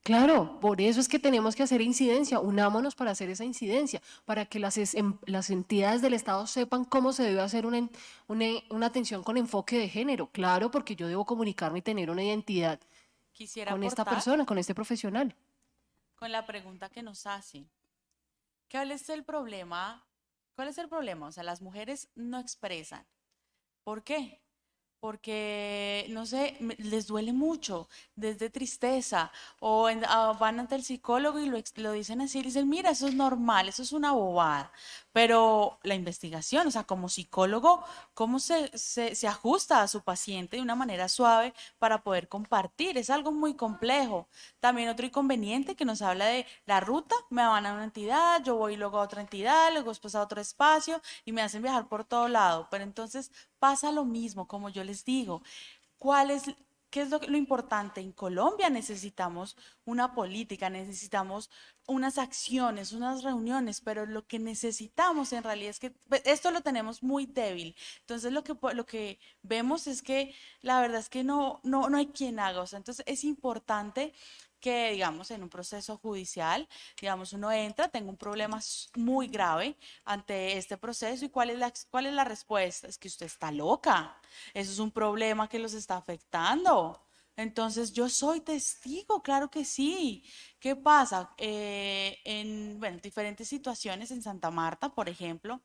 Claro, por eso es que tenemos que hacer incidencia, unámonos para hacer esa incidencia, para que las, em, las entidades del Estado sepan cómo se debe hacer una, una, atención con enfoque de género. Claro, porque yo debo comunicarme y tener una identidad con esta persona, con este profesional. Con la pregunta que nos hace, ¿cuál es el problema? ¿Cuál es el problema? O sea, las mujeres no expresan. ¿Por qué? Porque, no sé, les duele mucho, desde tristeza, o ah, van ante el psicólogo y lo, lo dicen así, dicen, mira, eso es normal, eso es una bobada, pero la investigación, o sea, como psicólogo, ¿cómo se, se, ajusta a su paciente de una manera suave para poder compartir? Es algo muy complejo. También otro inconveniente que nos habla de la ruta, me van a una entidad, yo voy luego a otra entidad, luego después a otro espacio y me hacen viajar por todo lado. Pero entonces pasa lo mismo, como yo les digo. ¿Cuál es ¿Qué es lo, importante? En Colombia necesitamos una política, necesitamos unas acciones, unas reuniones, pero lo que necesitamos en realidad es que pues, esto lo tenemos muy débil. Entonces lo que, lo que vemos es que la verdad es que no, no, no hay quien haga. O entonces es importante que, digamos, en un proceso judicial, digamos, uno entra, tengo un problema muy grave ante este proceso y cuál es la, cuál es la respuesta? Es que usted está loca. Eso es un problema que los está afectando. Entonces, yo soy testigo, claro que sí. ¿Qué pasa? Eh, en bueno, diferentes situaciones en Santa Marta, por ejemplo,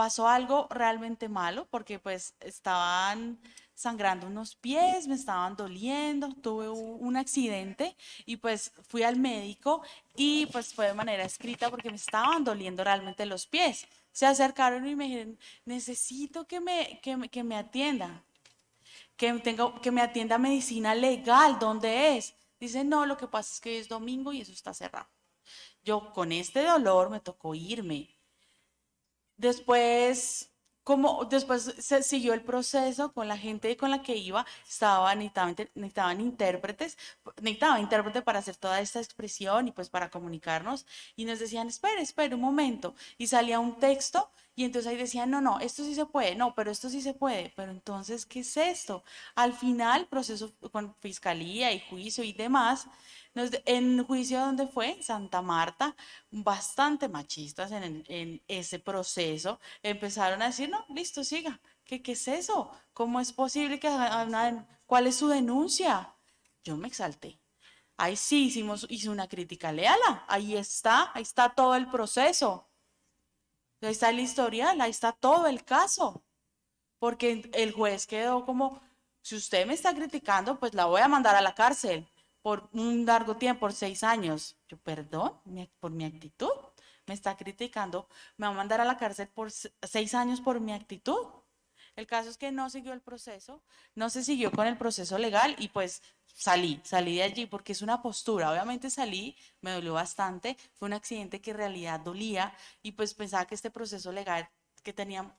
pasó algo realmente malo porque pues estaban sangrando unos pies, me estaban doliendo, tuve un accidente y pues fui al médico y pues fue de manera escrita porque me estaban doliendo realmente los pies. Se acercaron y me dijeron, necesito que me, que me, que me atienda, que, tengo, que me atienda medicina legal, ¿dónde es? Dice, no, lo que pasa es que es domingo y eso está cerrado. Yo con este dolor me tocó irme. Después como después se siguió el proceso con la gente con la que iba, estaba, necesitaban, necesitaban intérpretes, necesitaba intérprete para hacer toda esta expresión y pues para comunicarnos y nos decían, espere, espere un momento y salía un texto y entonces ahí decían, no, no, esto sí se puede, no, pero esto sí se puede, pero entonces, ¿qué es esto? Al final, proceso con fiscalía y juicio y demás, en juicio donde fue, Santa Marta, bastante machistas en, ese proceso, empezaron a decir, no, listo, siga, ¿qué, qué es eso? ¿Cómo es posible que cuál es su denuncia? Yo me exalté. Ahí sí hicimos, hice una crítica, léala, ahí está, ahí está todo el proceso. Ahí está el historial, ahí está todo el caso. Porque el juez quedó como, si usted me está criticando, pues la voy a mandar a la cárcel por un largo tiempo, por seis años. Yo, perdón, por mi actitud. Me está criticando, me va a mandar a la cárcel por seis años por mi actitud. El caso es que no siguió el proceso, no se siguió con el proceso legal y pues salí, salí de allí porque es una postura. Obviamente salí, me dolió bastante, fue un accidente que en realidad dolía y pues pensaba que este proceso legal que tenía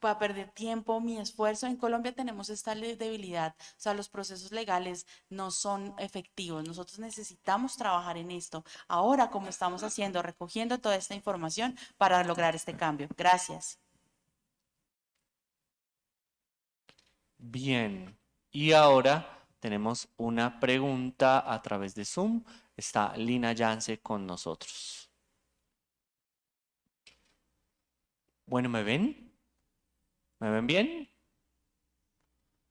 para perder tiempo, mi esfuerzo. En Colombia tenemos esta debilidad, o sea, los procesos legales no son efectivos. Nosotros necesitamos trabajar en esto. Ahora, como estamos haciendo, recogiendo toda esta información para lograr este cambio. Gracias. Bien, y ahora tenemos una pregunta a través de Zoom. Está Lina Yance con nosotros. Bueno, ¿me ven? ¿Me ven bien?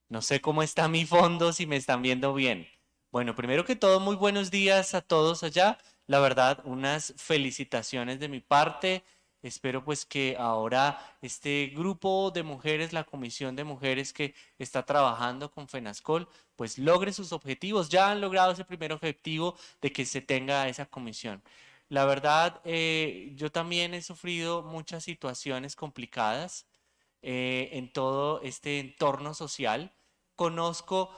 No sé cómo está mi fondo, si me están viendo bien. Bueno, primero que todo, muy buenos días a todos allá. La verdad, unas felicitaciones de mi parte. Espero pues que ahora este grupo de mujeres, la comisión de mujeres que está trabajando con FENASCOL, pues logre sus objetivos. Ya han logrado ese primer objetivo de que se tenga esa comisión. La verdad, eh, yo también he sufrido muchas situaciones complicadas eh, en todo este entorno social. Conozco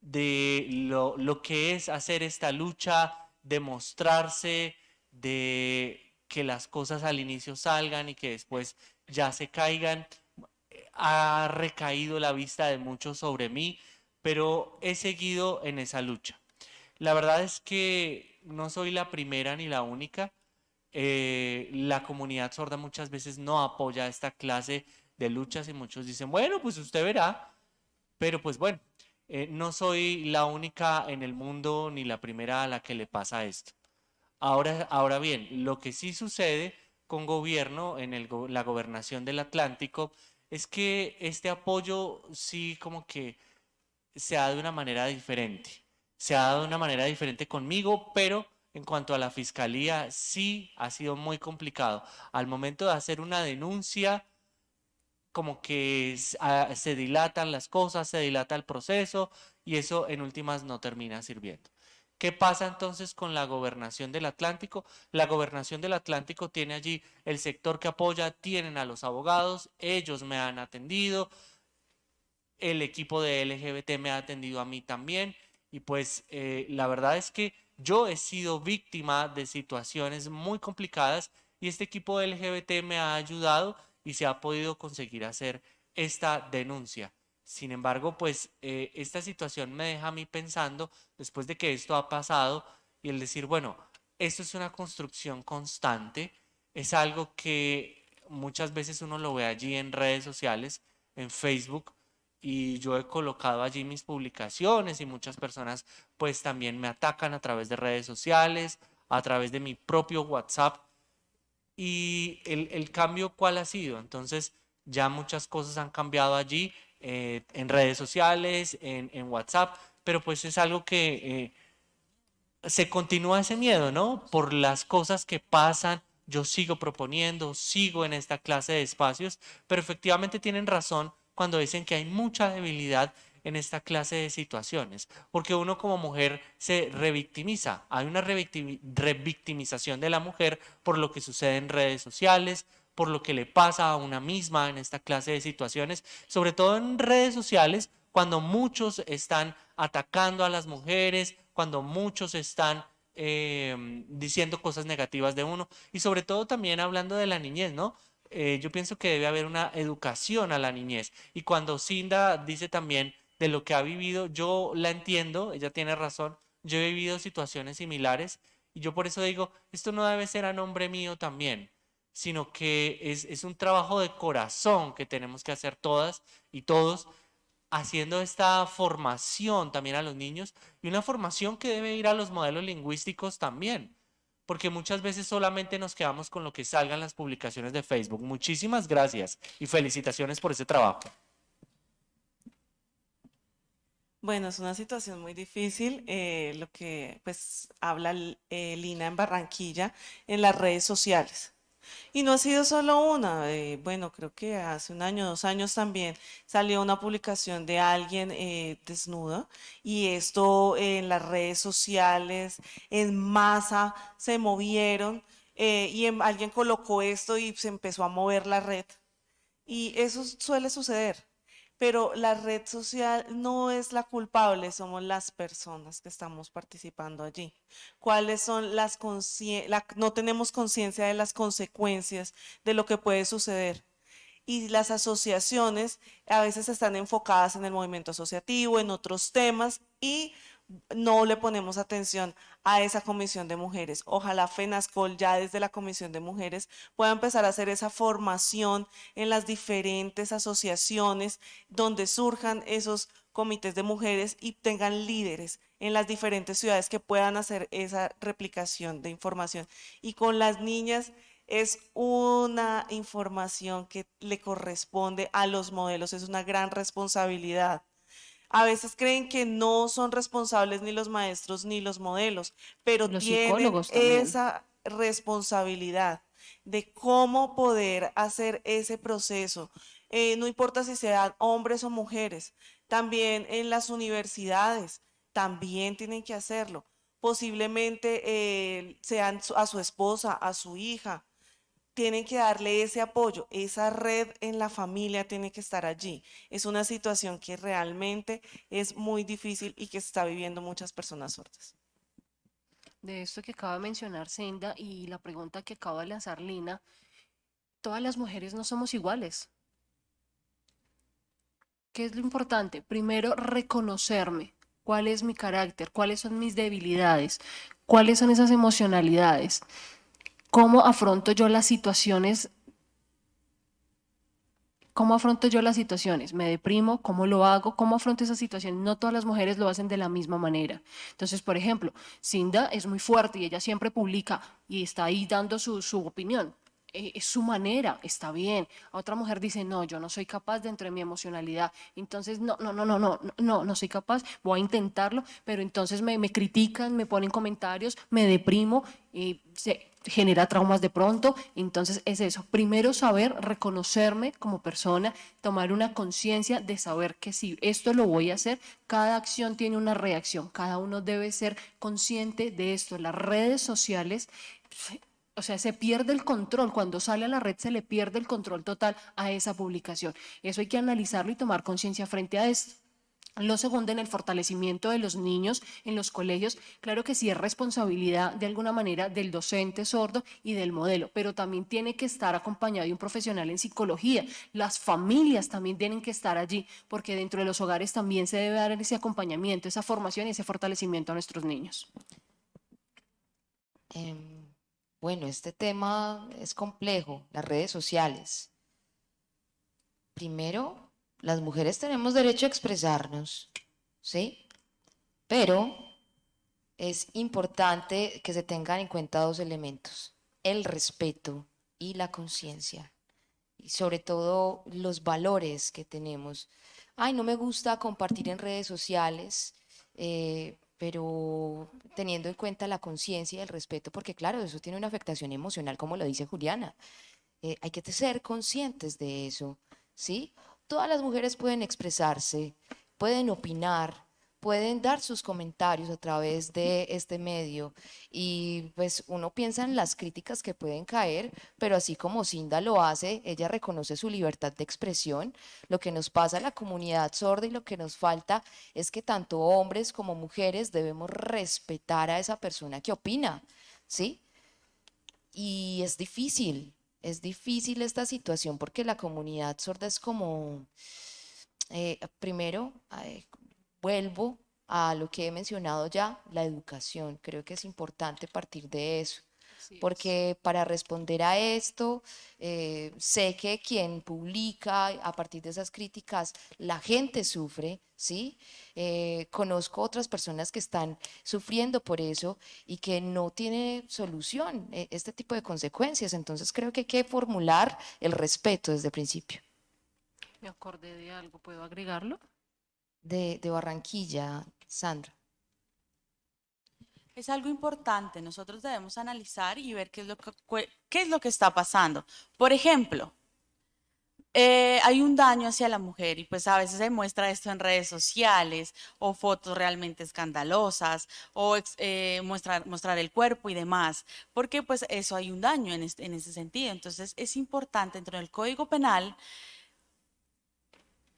de lo, lo que es hacer esta lucha, demostrarse, de que las cosas al inicio salgan y que después ya se caigan. Ha recaído la vista de muchos sobre mí, pero he seguido en esa lucha. La verdad es que no soy la primera ni la única. Eh, la comunidad sorda muchas veces no apoya esta clase de luchas y muchos dicen, bueno, pues usted verá, pero pues bueno, eh, no soy la única en el mundo ni la primera a la que le pasa esto. Ahora, ahora bien, lo que sí sucede con gobierno en la gobernación del Atlántico es que este apoyo sí como que se ha de una manera diferente. Se ha dado de una manera diferente conmigo, pero en cuanto a la fiscalía sí ha sido muy complicado. Al momento de hacer una denuncia, como que ah, se dilatan las cosas, se dilata el proceso y eso en últimas no termina sirviendo. ¿Qué pasa entonces con la gobernación del Atlántico? La gobernación del Atlántico tiene allí el sector que apoya, tienen a los abogados, ellos me han atendido, el equipo de LGBT me ha atendido a mí también y pues eh, la verdad es que yo he sido víctima de situaciones muy complicadas y este equipo de LGBT me ha ayudado y se ha podido conseguir hacer esta denuncia. Sin embargo, pues eh, esta situación me deja a mí pensando, después de que esto ha pasado, y el decir, bueno, esto es una construcción constante, es algo que muchas veces uno lo ve allí en redes sociales, en Facebook, y yo he colocado allí mis publicaciones y muchas personas pues también me atacan a través de redes sociales, a través de mi propio WhatsApp. Y el, el cambio, ¿cuál ha sido? Entonces, ya muchas cosas han cambiado allí eh, en redes sociales, en, WhatsApp, pero pues es algo que eh, se continúa ese miedo, ¿no? Por las cosas que pasan, yo sigo proponiendo, sigo en esta clase de espacios, pero efectivamente tienen razón cuando dicen que hay mucha debilidad en esta clase de situaciones, porque uno como mujer se revictimiza, hay una revictimización de la mujer por lo que sucede en redes sociales, por lo que le pasa a una misma en esta clase de situaciones, sobre todo en redes sociales, cuando muchos están atacando a las mujeres, cuando muchos están eh, diciendo cosas negativas de uno. Y sobre todo también hablando de la niñez, ¿no? Eh, yo pienso que debe haber una educación a la niñez. Y cuando Cinda dice también de lo que ha vivido, yo la entiendo, ella tiene razón, yo he vivido situaciones similares y yo por eso digo, esto no debe ser a nombre mío también sino que es, un trabajo de corazón que tenemos que hacer todas y todos, haciendo esta formación también a los niños y una formación que debe ir a los modelos lingüísticos también, porque muchas veces solamente nos quedamos con lo que salgan las publicaciones de Facebook. Muchísimas gracias y felicitaciones por ese trabajo. Bueno, es una situación muy difícil, eh, lo que pues habla eh, Lina en Barranquilla en las redes sociales. Y no ha sido solo una, eh, bueno, creo que hace un año, dos años también salió una publicación de alguien eh, desnuda y esto en las redes sociales, en masa, se movieron eh, y alguien colocó esto y se empezó a mover la red. Y eso suele suceder pero la red social no es la culpable, somos las personas que estamos participando allí. ¿Cuáles son las no tenemos conciencia de las consecuencias de lo que puede suceder? Y las asociaciones a veces están enfocadas en el movimiento asociativo, en otros temas y no le ponemos atención a esa comisión de mujeres. Ojalá FENASCOL ya desde la comisión de mujeres pueda empezar a hacer esa formación en las diferentes asociaciones donde surjan esos comités de mujeres y tengan líderes en las diferentes ciudades que puedan hacer esa replicación de información. Y con las niñas es una información que le corresponde a los modelos, es una gran responsabilidad. A veces creen que no son responsables ni los maestros ni los modelos, pero Los tienen esa responsabilidad de cómo poder hacer ese proceso. Eh, no importa si sean hombres o mujeres, también en las universidades, también tienen que hacerlo. Posiblemente eh, sean a su esposa, a su hija, tienen que darle ese apoyo, esa red en la familia tiene que estar allí. Es una situación que realmente es muy difícil y que está viviendo muchas personas sordas. De esto que acaba de mencionar Senda y la pregunta que acaba de lanzar Lina, todas las mujeres no somos iguales. ¿Qué es lo importante? Primero, reconocerme. ¿Cuál es mi carácter? ¿Cuáles son mis debilidades? ¿Cuáles son esas emocionalidades? cómo afronto yo las situaciones ¿Cómo afronto yo las situaciones? ¿Me deprimo? ¿Cómo lo hago? ¿Cómo afronto esa situación? No todas las mujeres lo hacen de la misma manera. Entonces, por ejemplo, Cinda es muy fuerte y ella siempre publica y está ahí dando su, su opinión. Eh, es su manera, está bien. Otra mujer dice, no, yo no soy capaz dentro de mi emocionalidad. Entonces, no, no, no, no, no, no, no soy capaz, voy a intentarlo, pero entonces me, me critican, me ponen comentarios, me deprimo y se, genera traumas de pronto. Entonces, es eso. Primero saber reconocerme como persona, tomar una conciencia de saber que si esto lo voy a hacer, cada acción tiene una reacción. Cada uno debe ser consciente de esto. Las redes sociales o sea, se pierde el control. Cuando sale a la red se le pierde el control total a esa publicación. Eso hay que analizarlo y tomar conciencia frente a esto. Lo segundo, en el fortalecimiento de los niños en los colegios, claro que sí es responsabilidad de alguna manera del docente sordo y del modelo, pero también tiene que estar acompañado de un profesional en psicología. Las familias también tienen que estar allí, porque dentro de los hogares también se debe dar ese acompañamiento, esa formación y ese fortalecimiento a nuestros niños. Em, bueno, este tema es complejo, las redes sociales. Primero, las mujeres tenemos derecho a expresarnos, ¿sí? Pero es importante que se tengan en cuenta dos elementos, el respeto y la conciencia, y sobre todo los valores que tenemos. Ay, no me gusta compartir en redes sociales, eh, pero teniendo en cuenta la conciencia y el respeto, porque claro, eso tiene una afectación emocional, como lo dice Juliana. Eh, hay que ser conscientes de eso, ¿sí? Todas las mujeres pueden expresarse, pueden opinar, pueden dar sus comentarios a través de este medio y pues uno piensa en las críticas que pueden caer, pero así como Cinda lo hace, ella reconoce su libertad de expresión. Lo que nos pasa a la comunidad sorda y lo que nos falta es que tanto hombres como mujeres debemos respetar a esa persona que opina, ¿sí? Y es difícil, es difícil esta situación porque la comunidad sorda es como, eh, primero, eh, vuelvo a lo que he mencionado ya, la educación. Creo que es importante partir de eso, porque para responder a esto, eh, sé que quien publica a partir de esas críticas, la gente sufre, ¿sí? Eh, conozco otras personas que están sufriendo por eso y que no tiene solución eh, este tipo de consecuencias. Entonces creo que hay que formular el respeto desde el principio. Me acordé de algo, ¿puedo agregarlo? De, de Barranquilla, Sandra. Es algo importante, nosotros debemos analizar y ver qué es lo que, qué es lo que está pasando. Por ejemplo, eh, hay un daño hacia la mujer y pues a veces se muestra esto en redes sociales o fotos realmente escandalosas o eh, mostrar, mostrar el cuerpo y demás, porque pues eso hay un daño en, este- en ese sentido. Entonces es importante dentro del Código Penal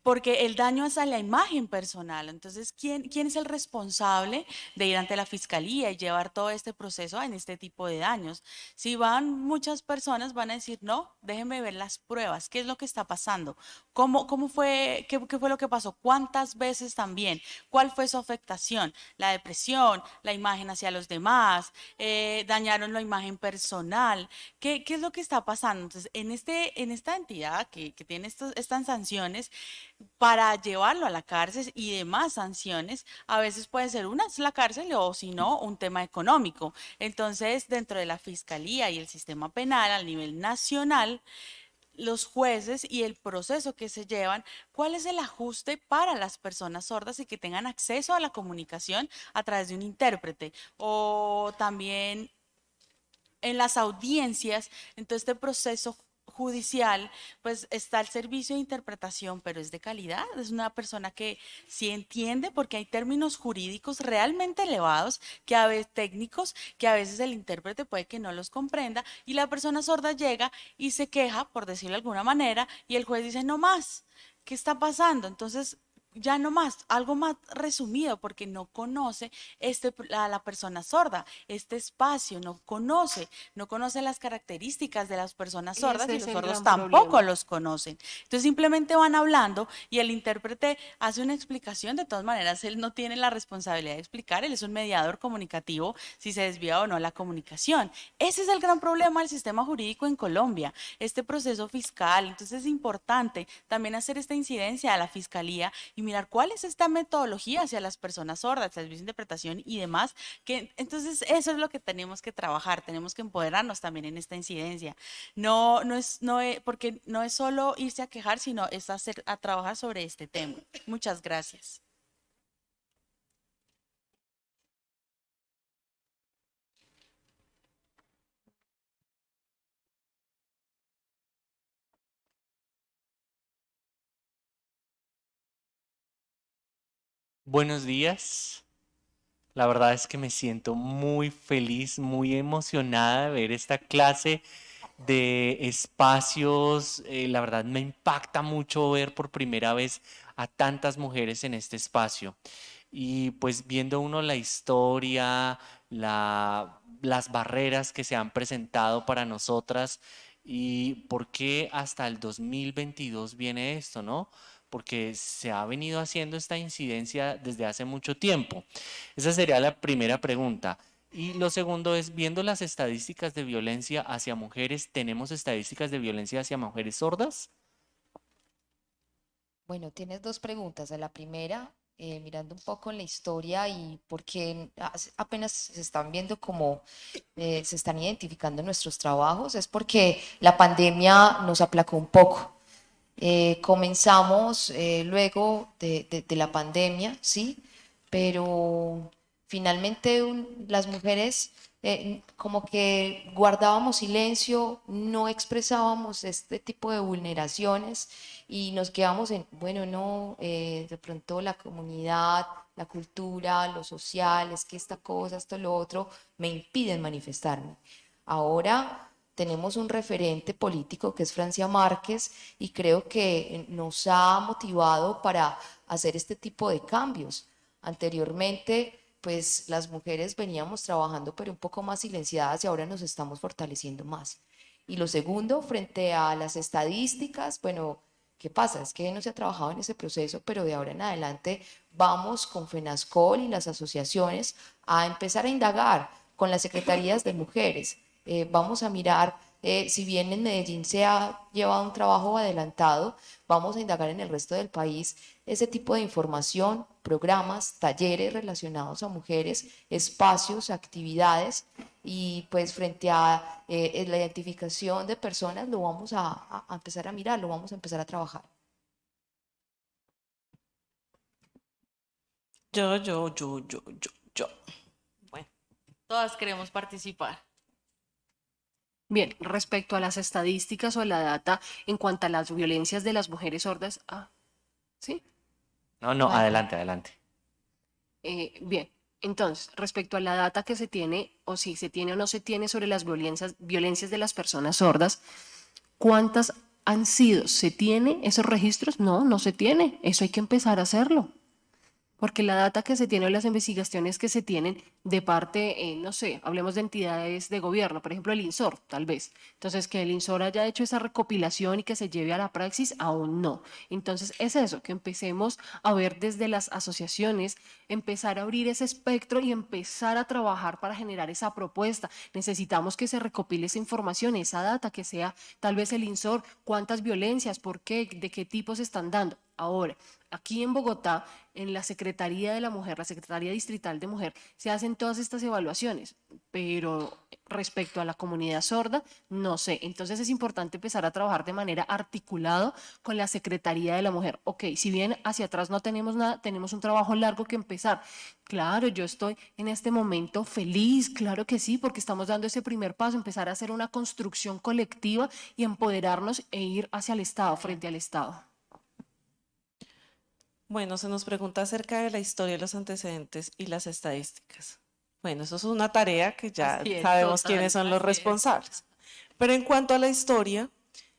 porque el daño es a la imagen personal. Entonces, ¿quién, quién es el responsable de ir ante la fiscalía y llevar todo este proceso en este tipo de daños? Si van muchas personas, van a decir, no, déjenme ver las pruebas, qué es lo que está pasando, cómo, cómo fue, qué, qué fue lo que pasó, cuántas veces también, cuál fue su afectación, la depresión, la imagen hacia los demás, eh, dañaron la imagen personal, ¿qué, qué es lo que está pasando? Entonces, en, este, en esta entidad que, que tiene estos, estas sanciones, para llevarlo a la cárcel y demás sanciones, a veces puede ser una es la cárcel o si no, un tema económico. Entonces, dentro de la fiscalía y el sistema penal a nivel nacional, los jueces y el proceso que se llevan, cuál es el ajuste para las personas sordas y que tengan acceso a la comunicación a través de un intérprete o también en las audiencias, en todo este proceso judicial, pues está el servicio de interpretación, pero es de calidad, es una persona que sí entiende porque hay términos jurídicos realmente elevados, que a veces técnicos, que a veces el intérprete puede que no los comprenda y la persona sorda llega y se queja, por decirlo de alguna manera, y el juez dice, no más, ¿qué está pasando? Entonces, ya no más, algo más resumido, porque no conoce este, a la persona sorda, este espacio, no conoce, no conoce las características de las personas sordas y los sordos tampoco los conocen. Entonces simplemente van hablando y el intérprete hace una explicación, de todas maneras él no tiene la responsabilidad de explicar, él es un mediador comunicativo si se desvía o no la comunicación. Ese es el gran problema del sistema jurídico en Colombia, este proceso fiscal. Entonces es importante también hacer esta incidencia a la fiscalía y mirar cuál es esta metodología hacia las personas sordas, servicio de interpretación y demás. Que, entonces, eso es lo que tenemos que trabajar, tenemos que empoderarnos también en esta incidencia. No, no es, no es, porque no es solo irse a quejar, sino es hacer, a trabajar sobre este tema. Muchas gracias. Buenos días. La verdad es que me siento muy feliz, muy emocionada de ver esta clase de espacios. Eh, la verdad me impacta mucho ver por primera vez a tantas mujeres en este espacio. Y pues viendo uno la historia, las barreras que se han presentado para nosotras y por qué hasta el 2022 viene esto, ¿no? Porque se ha venido haciendo esta incidencia desde hace mucho tiempo. Esa sería la primera pregunta. Y lo segundo es, viendo las estadísticas de violencia hacia mujeres, ¿tenemos estadísticas de violencia hacia mujeres sordas? Bueno, tienes dos preguntas. La primera, eh, mirando un poco en la historia y porque apenas se están viendo cómo eh, se están identificando nuestros trabajos, es porque la pandemia nos aplacó un poco. Eh, comenzamos eh, luego de, la pandemia, ¿sí? Pero finalmente las mujeres eh, como que guardábamos silencio, no expresábamos este tipo de vulneraciones y nos quedamos en, bueno, no, de pronto la comunidad, la cultura, lo social, es que esta cosa, esto, lo otro, me impiden manifestarme. Ahora tenemos un referente político que es Francia Márquez y creo que nos ha motivado para hacer este tipo de cambios. Anteriormente, pues las mujeres veníamos trabajando pero un poco más silenciadas y ahora nos estamos fortaleciendo más. Y lo segundo, frente a las estadísticas, bueno, ¿qué pasa? Es que no se ha trabajado en ese proceso, pero de ahora en adelante vamos con FENASCOL y las asociaciones a empezar a indagar con las secretarías de mujeres eh, vamos a mirar, eh, si bien en Medellín se ha llevado un trabajo adelantado, vamos a indagar en el resto del país ese tipo de información, programas, talleres relacionados a mujeres, espacios, actividades y pues frente a eh, la identificación de personas lo vamos a, a empezar a mirar, lo vamos a empezar a trabajar. Yo, yo, yo, yo, yo, yo. Bueno, todas queremos participar. Bien, respecto a las estadísticas o a la data en cuanto a las violencias de las mujeres sordas, ah, ¿sí? No, no, adelante, adelante. Eh, bien, entonces, respecto a la data que se tiene, o si se tiene o no se tiene sobre las violencias, violencias de las personas sordas, ¿cuántas han sido? ¿Se tiene esos registros? No, no se tiene. Eso hay que empezar a hacerlo porque la data que se tiene o las investigaciones que se tienen de parte, eh, no sé, hablemos de entidades de gobierno, por ejemplo el INSOR, tal vez. Entonces, que el INSOR haya hecho esa recopilación y que se lleve a la praxis, aún no. Entonces, es eso, que empecemos a ver desde las asociaciones, empezar a abrir ese espectro y empezar a trabajar para generar esa propuesta. Necesitamos que se recopile esa información, esa data, que sea tal vez el INSOR, cuántas violencias, por qué, de qué tipos se están dando Ahora, aquí en Bogotá, en la Secretaría de la Mujer, la Secretaría Distrital de Mujer, se hacen todas estas evaluaciones, pero respecto a la comunidad sorda, no sé. Entonces es importante empezar a trabajar de manera articulado con la Secretaría de la Mujer. Ok, si bien hacia atrás no tenemos nada, tenemos un trabajo largo que empezar. Claro, yo estoy en este momento feliz, claro que sí, porque estamos dando ese primer paso, empezar a hacer una construcción colectiva y empoderarnos e ir hacia el Estado, frente al Estado. Bueno, se nos pregunta acerca de la historia, los antecedentes y las estadísticas. Bueno, eso es una tarea que ya es, sabemos total, quiénes son los responsables. Pero en cuanto a la historia,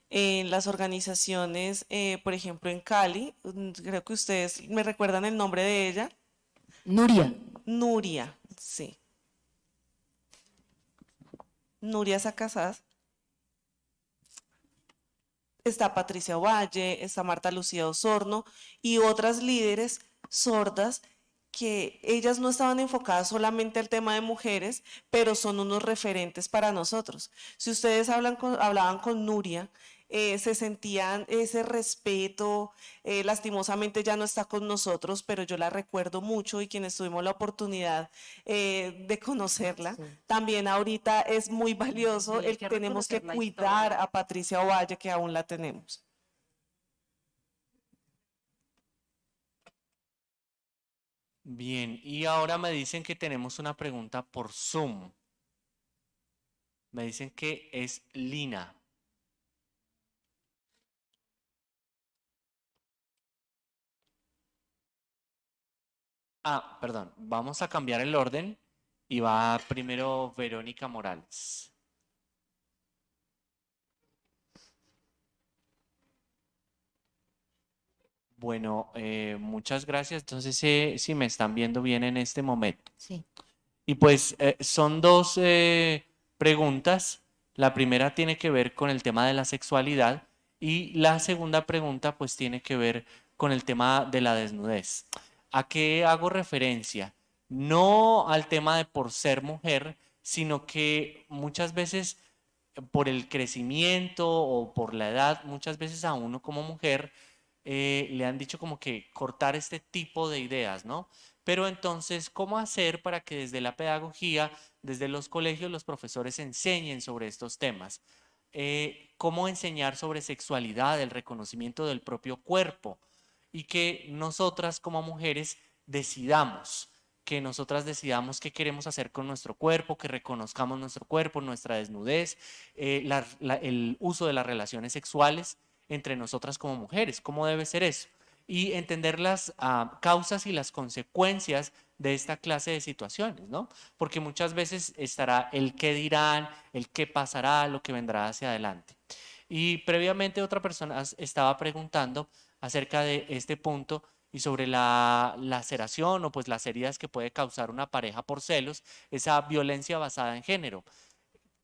en las organizaciones, eh, por ejemplo, en Cali, mm, creo que ustedes me recuerdan el nombre de ella, Nuria. Nuria, sí. Nuria Sacasás. Está Patricia Valle, está Marta Lucía Osorno y otras líderes sordas que ellas no estaban enfocadas solamente al tema de mujeres, pero son unos referentes para nosotros. Si ustedes hablan hablaban con Nuria, eh, se sentían ese respeto, eh, lastimosamente ya no está con nosotros, pero yo la recuerdo mucho y quienes tuvimos la oportunidad eh, de conocerla, también ahorita es muy valioso Sí, el que tenemos que cuidar historia. a Patricia Ovalle, que aún la tenemos. Bien, y ahora me dicen que tenemos una pregunta por Zoom. Me dicen que es Lina. Ah, perdón, vamos a cambiar el orden y va primero Verónica Morales. Bueno, eh, muchas gracias. Entonces, eh, si me están viendo bien en este momento. Sí. Y pues eh, son dos eh, preguntas. La primera tiene que ver con el tema de la sexualidad y la segunda pregunta pues tiene que ver con el tema de la desnudez. ¿A qué hago referencia? No al tema de por ser mujer, sino que muchas veces por el crecimiento o por la edad, muchas veces a uno como mujer eh, le han dicho como que cortar este tipo de ideas, ¿no? Pero entonces, ¿cómo hacer para que desde la pedagogía, desde los colegios, los profesores enseñen sobre estos temas? Eh, ¿cómo enseñar sobre sexualidad, el reconocimiento del propio cuerpo? Y que nosotras como mujeres decidamos, que nosotras decidamos qué queremos hacer con nuestro cuerpo, que reconozcamos nuestro cuerpo, nuestra desnudez, eh, el uso de las relaciones sexuales entre nosotras como mujeres, cómo debe ser eso y entender las ah, causas y las consecuencias de esta clase de situaciones, ¿no? Porque muchas veces estará el qué dirán, el qué pasará, lo que vendrá hacia adelante. Y previamente otra persona estaba preguntando acerca de este punto y sobre la laceración o pues las heridas que puede causar una pareja por celos, esa violencia basada en género.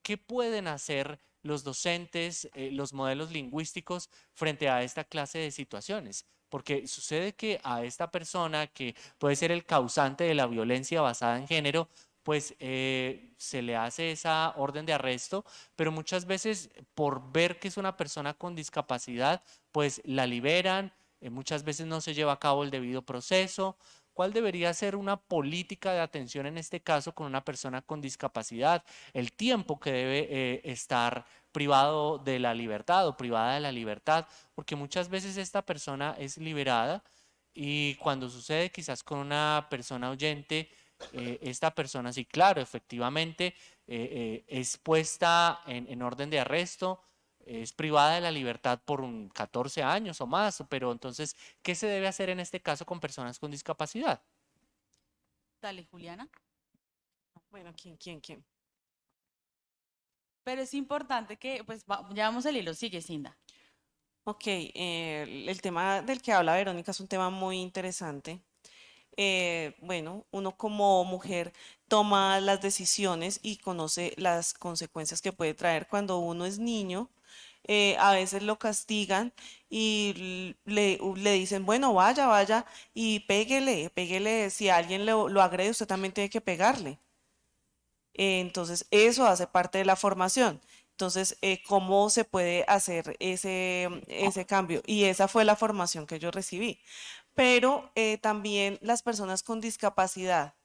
¿Qué pueden hacer los docentes, eh, los modelos lingüísticos frente a esta clase de situaciones? Porque sucede que a esta persona que puede ser el causante de la violencia basada en género, pues eh, se le hace esa orden de arresto, pero muchas veces por ver que es una persona con discapacidad, pues la liberan, eh, muchas veces no se lleva a cabo el debido proceso. ¿Cuál debería ser una política de atención en este caso con una persona con discapacidad? El tiempo que debe eh, estar privado de la libertad o privada de la libertad, porque muchas veces esta persona es liberada y cuando sucede quizás con una persona oyente, eh, esta persona sí, claro, efectivamente eh, eh, es puesta en, en orden de arresto, es privada de la libertad por un 14 años o más, pero entonces, ¿qué se debe hacer en este caso con personas con discapacidad? Dale, Juliana. Bueno, ¿quién, quién, quién? Pero es importante que, pues, va- llevamos el hilo. Sigue, Cinda. Ok, eh, el- el tema del que habla Verónica es un tema muy interesante. Eh, bueno, uno como mujer toma las decisiones y conoce las consecuencias que puede traer cuando uno es niño. eh, a veces lo castigan y le, dicen, bueno, vaya, vaya y péguele, péguele. Si alguien lo, lo agrede, usted también tiene que pegarle. Eh, Entonces, eso hace parte de la formación. Entonces, ¿cómo se puede hacer ese, ese cambio? Y esa fue la formación que yo recibí. Pero eh, también las personas con discapacidad,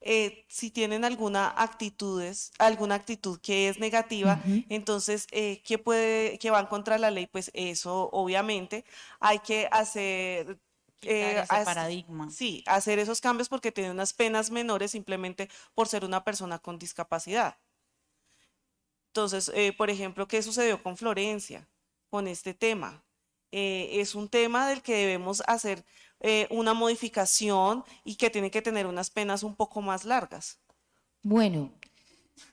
eh, si tienen alguna actitudes, alguna actitud que es negativa, entonces, eh, ¿qué puede, qué van contra la ley? Pues eso, obviamente, hay que hacer eh, ese paradigma. Sí, hacer esos cambios porque tiene unas penas menores simplemente por ser una persona con discapacidad. Entonces, eh, por ejemplo, ¿qué sucedió con Florencia con este tema? Eh, es un tema del que debemos hacer eh, una modificación y que tiene que tener unas penas un poco más largas. Bueno,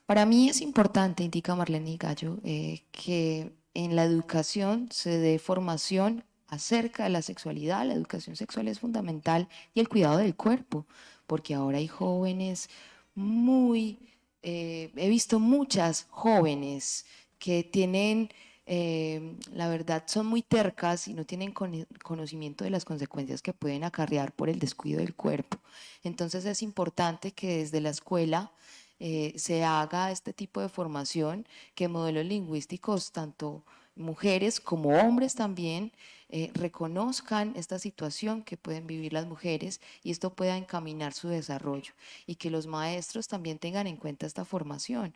para mí es importante, indica Marlene Gallo, eh, que en la educación se dé formación acerca de la sexualidad. La educación sexual es fundamental y el cuidado del cuerpo, porque ahora hay jóvenes muy, he visto muchas jóvenes que tienen, eh, la verdad, son muy tercas y no tienen cono- conocimiento de las consecuencias que pueden acarrear por el descuido del cuerpo. Entonces es importante que desde la escuela eh, se haga este tipo de formación, que modelos lingüísticos, tanto mujeres como hombres también, eh, reconozcan esta situación que pueden vivir las mujeres y esto pueda encaminar su desarrollo y que los maestros también tengan en cuenta esta formación.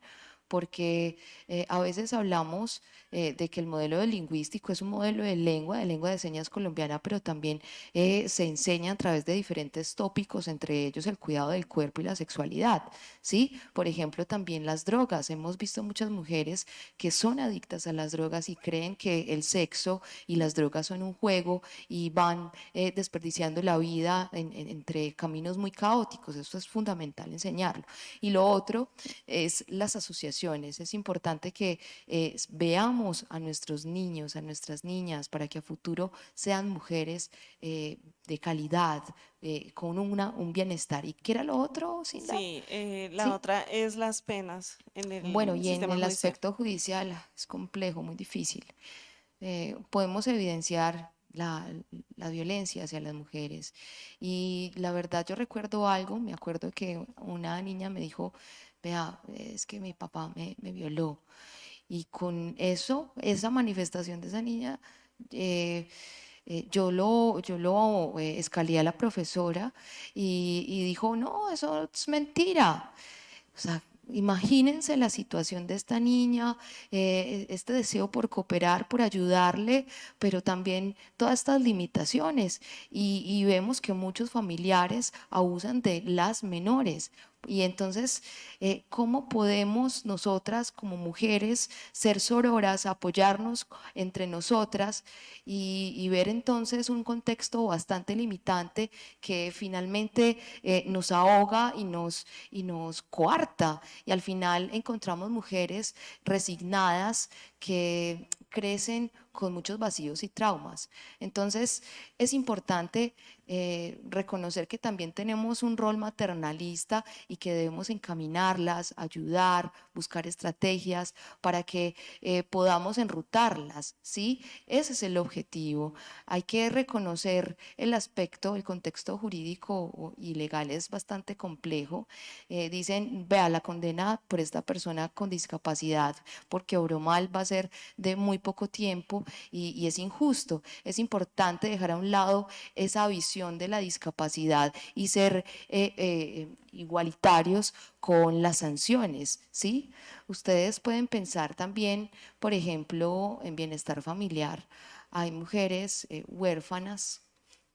Porque eh, a veces hablamos eh, de que el modelo de lingüístico es un modelo de lengua, de lengua de señas colombiana, pero también eh, se enseña a través de diferentes tópicos, entre ellos el cuidado del cuerpo y la sexualidad. ¿sí? Por ejemplo, también las drogas. Hemos visto muchas mujeres que son adictas a las drogas y creen que el sexo y las drogas son un juego y van eh, desperdiciando la vida en- en- entre caminos muy caóticos. Eso es fundamental enseñarlo. Y lo otro es las asociaciones. Es importante que eh, veamos a nuestros niños, a nuestras niñas, para que a futuro sean mujeres eh, de calidad, eh, con una, un bienestar. ¿Y qué era lo otro, Cinda? Sí, eh, la Sí. otra es las penas en el Bueno, y en el judicial. aspecto judicial ah, es complejo, muy difícil. Eh, podemos evidenciar la, la violencia hacia las mujeres. Y la verdad, yo recuerdo algo, me acuerdo que una niña me dijo, vea, es que mi papá me, violó. Y con eso, esa manifestación de esa niña, eh, eh, yo lo, yo lo eh, escalé a la profesora y, dijo, no, eso es mentira. O sea, imagínense la situación de esta niña, este deseo por cooperar, por ayudarle, pero también todas estas limitaciones. Y vemos que muchos familiares abusan de las menores. Y entonces, eh, ¿cómo podemos nosotras como mujeres ser sororas, apoyarnos entre nosotras y, ver entonces un contexto bastante limitante que finalmente eh, nos ahoga y nos, y nos coarta? Y al final encontramos mujeres resignadas que crecen con muchos vacíos y traumas. Entonces, es importante eh, reconocer que también tenemos un rol maternalista y que debemos encaminarlas, ayudar, buscar estrategias para que eh, podamos enrutarlas, ¿sí? Ese es el objetivo. Hay que reconocer el aspecto, el contexto jurídico y legal es bastante complejo. Eh, dicen, vea, la condena por esta persona con discapacidad porque obró mal va a ser de muy poco tiempo y, es injusto. Es importante dejar a un lado esa visión de la discapacidad y ser eh, eh, igualitarios con las sanciones, ¿sí? Ustedes pueden pensar también, por ejemplo, en bienestar familiar. Hay mujeres eh, huérfanas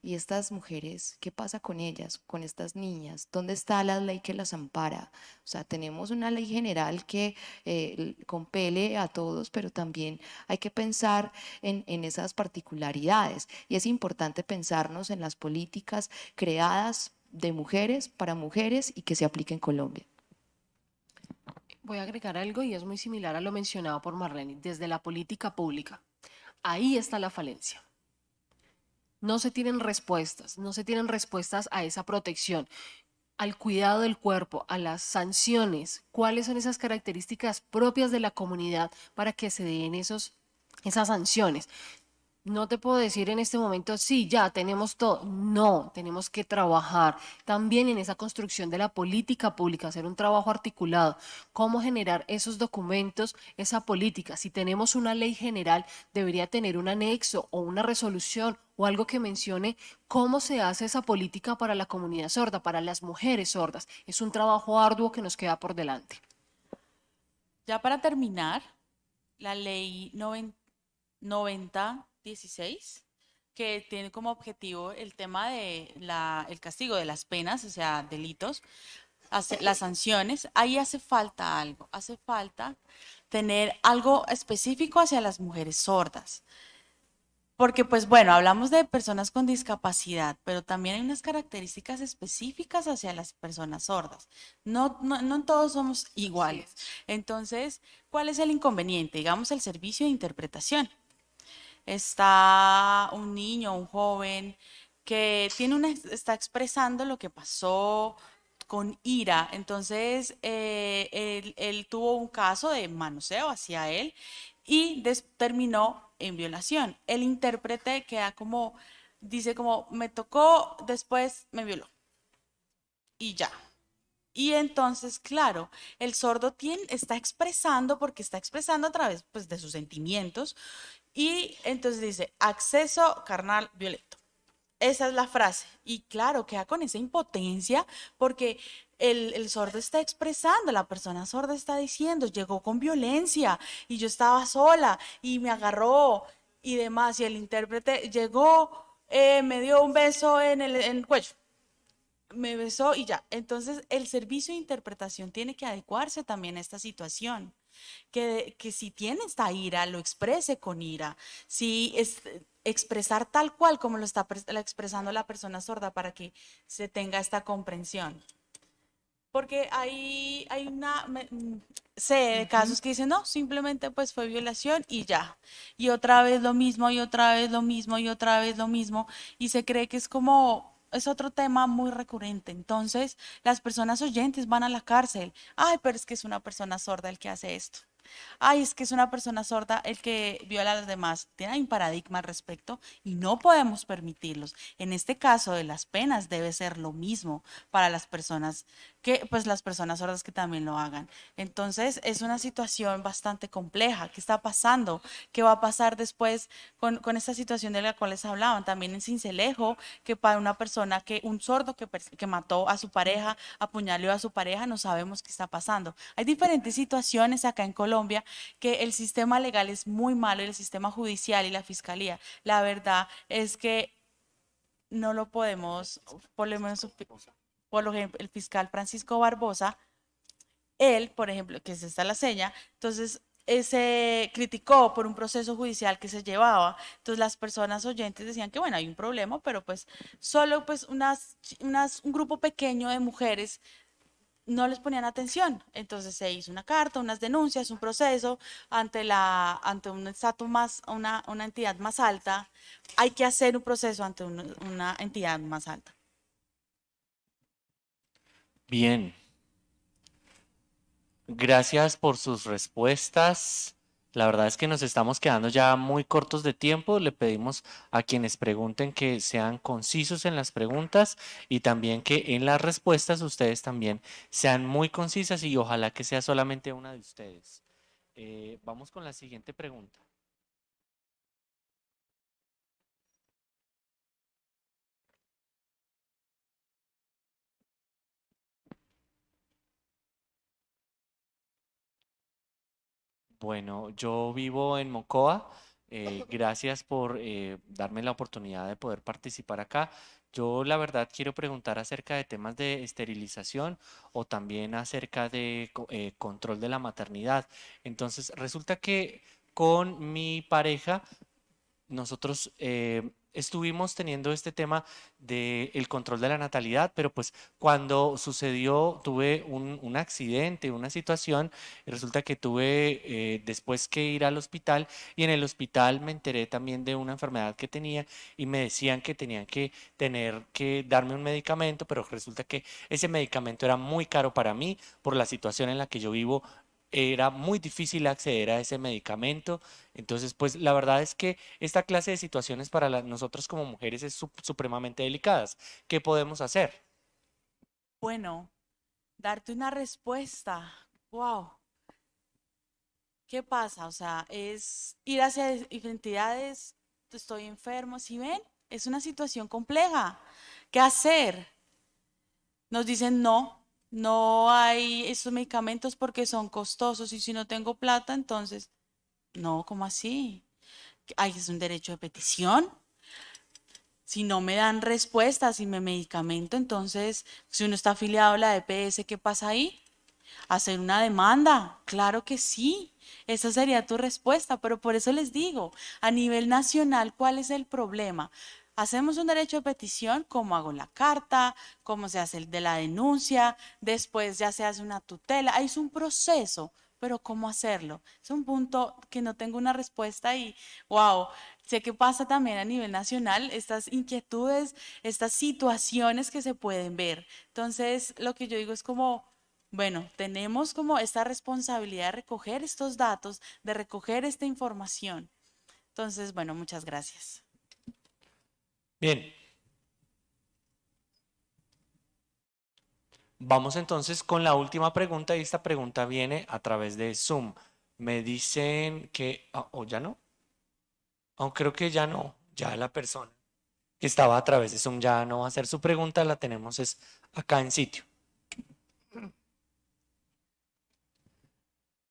y estas mujeres, ¿qué pasa con ellas, con estas niñas? ¿Dónde está la ley que las ampara? O sea, tenemos una ley general que eh, compele a todos, pero también hay que pensar en, en esas particularidades. Y es importante pensarnos en las políticas creadas de mujeres para mujeres y que se apliquen en Colombia. Voy a agregar algo y es muy similar a lo mencionado por Marlene, desde la política pública. Ahí está la falencia. No se tienen respuestas, no se tienen respuestas a esa protección, al cuidado del cuerpo, a las sanciones. ¿Cuáles son esas características propias de la comunidad para que se den esos, esas sanciones? No te puedo decir en este momento, sí, ya tenemos todo. No, tenemos que trabajar también en esa construcción de la política pública, hacer un trabajo articulado. Cómo generar esos documentos, esa política. Si tenemos una ley general, debería tener un anexo o una resolución o algo que mencione cómo se hace esa política para la comunidad sorda, para las mujeres sordas. Es un trabajo arduo que nos queda por delante. Ya para terminar, la ley 9016, que tiene como objetivo el tema de la, el castigo de las penas, o sea, delitos, hace, las sanciones, ahí hace falta algo, hace falta tener algo específico hacia las mujeres sordas. Porque, pues bueno, hablamos de personas con discapacidad, pero también hay unas características específicas hacia las personas sordas. No, no, no todos somos iguales. Entonces, ¿cuál es el inconveniente? Digamos, el servicio de interpretación. Está un niño, un joven que tiene está expresando lo que pasó con ira. Entonces, eh, él, tuvo un caso de manoseo hacia él y terminó en violación. El intérprete queda como, dice como, me tocó, después me violó. Y ya. Y entonces, claro, el sordo está expresando, porque está expresando a través pues, de sus sentimientos, y entonces dice, acceso carnal violento. Esa es la frase. Y claro, queda con esa impotencia porque el, sordo está expresando, la persona sorda está diciendo, llegó con violencia y yo estaba sola y me agarró y demás. Y el intérprete llegó, eh, me dio un beso en el, en el cuello, me besó y ya. Entonces el servicio de interpretación tiene que adecuarse también a esta situación. Que, que si tiene esta ira, lo exprese con ira. Si es, expresar tal cual como lo está expresando la persona sorda para que se tenga esta comprensión. Porque hay, hay una, mm, sé de casos que dicen, no, simplemente pues fue violación y ya. Y otra vez lo mismo, y otra vez lo mismo, y otra vez lo mismo. Y se cree que es como, es otro tema muy recurrente. Entonces, las personas oyentes van a la cárcel. Ay, pero es que es una persona sorda el que hace esto ay, es que es una persona sorda el que viola a los demás. Tiene un paradigma al respecto y no podemos permitirlos. En este caso de las penas debe ser lo mismo para las personas que, pues las personas sordas que también lo hagan. Entonces es una situación bastante compleja. ¿Qué está pasando? ¿Qué va a pasar después con, con esta situación de la cual les hablaban? También en Cincelejo, que para una persona que, un sordo que, que mató a su pareja, apuñaló a su pareja, no sabemos qué está pasando. Hay diferentes situaciones acá en Colombia que el sistema legal es muy malo, el sistema judicial y la fiscalía. La verdad es que no lo podemos, por lo menos, por ejemplo, el fiscal Francisco Barbosa, él, por ejemplo, que es esta la seña, entonces se criticó por un proceso judicial que se llevaba. Entonces las personas oyentes decían que bueno, hay un problema, pero pues solo pues unas, unas, un grupo pequeño de mujeres no les ponían atención. Entonces se hizo una carta, unas denuncias, un proceso ante, la, ante un estatus más, una, una entidad más alta. Hay que hacer un proceso ante una entidad más alta. Bien. Gracias por sus respuestas. La verdad es que nos estamos quedando ya muy cortos de tiempo. Le pedimos a quienes pregunten que sean concisos en las preguntas y también que en las respuestas ustedes también sean muy concisas y ojalá que sea solamente una de ustedes. Eh, vamos con la siguiente pregunta. Bueno, yo vivo en Mocoa. Eh, gracias por eh, darme la oportunidad de poder participar acá. Yo la verdad quiero preguntar acerca de temas de esterilización o también acerca de eh, control de la maternidad. Entonces, resulta que con mi pareja nosotros estuvimos teniendo este tema del control de la natalidad, pero pues cuando sucedió, tuve un, accidente, una situación, y resulta que tuve eh, después que ir al hospital y en el hospital me enteré también de una enfermedad que tenía y me decían que tenían que tener que darme un medicamento, pero resulta que ese medicamento era muy caro para mí por la situación en la que yo vivo era muy difícil acceder a ese medicamento. Entonces, pues la verdad es que esta clase de situaciones para nosotros como mujeres es sup- supremamente delicadas. ¿Qué podemos hacer? Bueno, darte una respuesta. Wow. ¿Qué pasa? O sea, es ir hacia es- identidades, estoy enfermo, ¿sí ven? Es una situación compleja. ¿Qué hacer? Nos dicen no, no hay esos medicamentos porque son costosos y si no tengo plata, entonces, no, ¿cómo así? Ay, es un derecho de petición. Si no me dan respuesta, si me medicamento, entonces, si uno está afiliado a la EPS, ¿qué pasa ahí? Hacer una demanda, claro que sí. Esa sería tu respuesta, pero por eso les digo, a nivel nacional, ¿cuál es el problema? Hacemos un derecho de petición, cómo hago la carta, cómo se hace el de la denuncia, después ya se hace una tutela, Ahí es un proceso, pero ¿cómo hacerlo? Es un punto que no tengo una respuesta y, wow, sé que pasa también a nivel nacional estas inquietudes, estas situaciones que se pueden ver. Entonces, lo que yo digo es como, bueno, tenemos como esta responsabilidad de recoger estos datos, de recoger esta información. Entonces, bueno, muchas gracias. Bien. Vamos entonces con la última pregunta y esta pregunta viene a través de Zoom. Me dicen que, ah, o ya no, aunque creo que ya no, ya la persona que estaba a través de Zoom ya no va a hacer su pregunta, la tenemos es acá en sitio.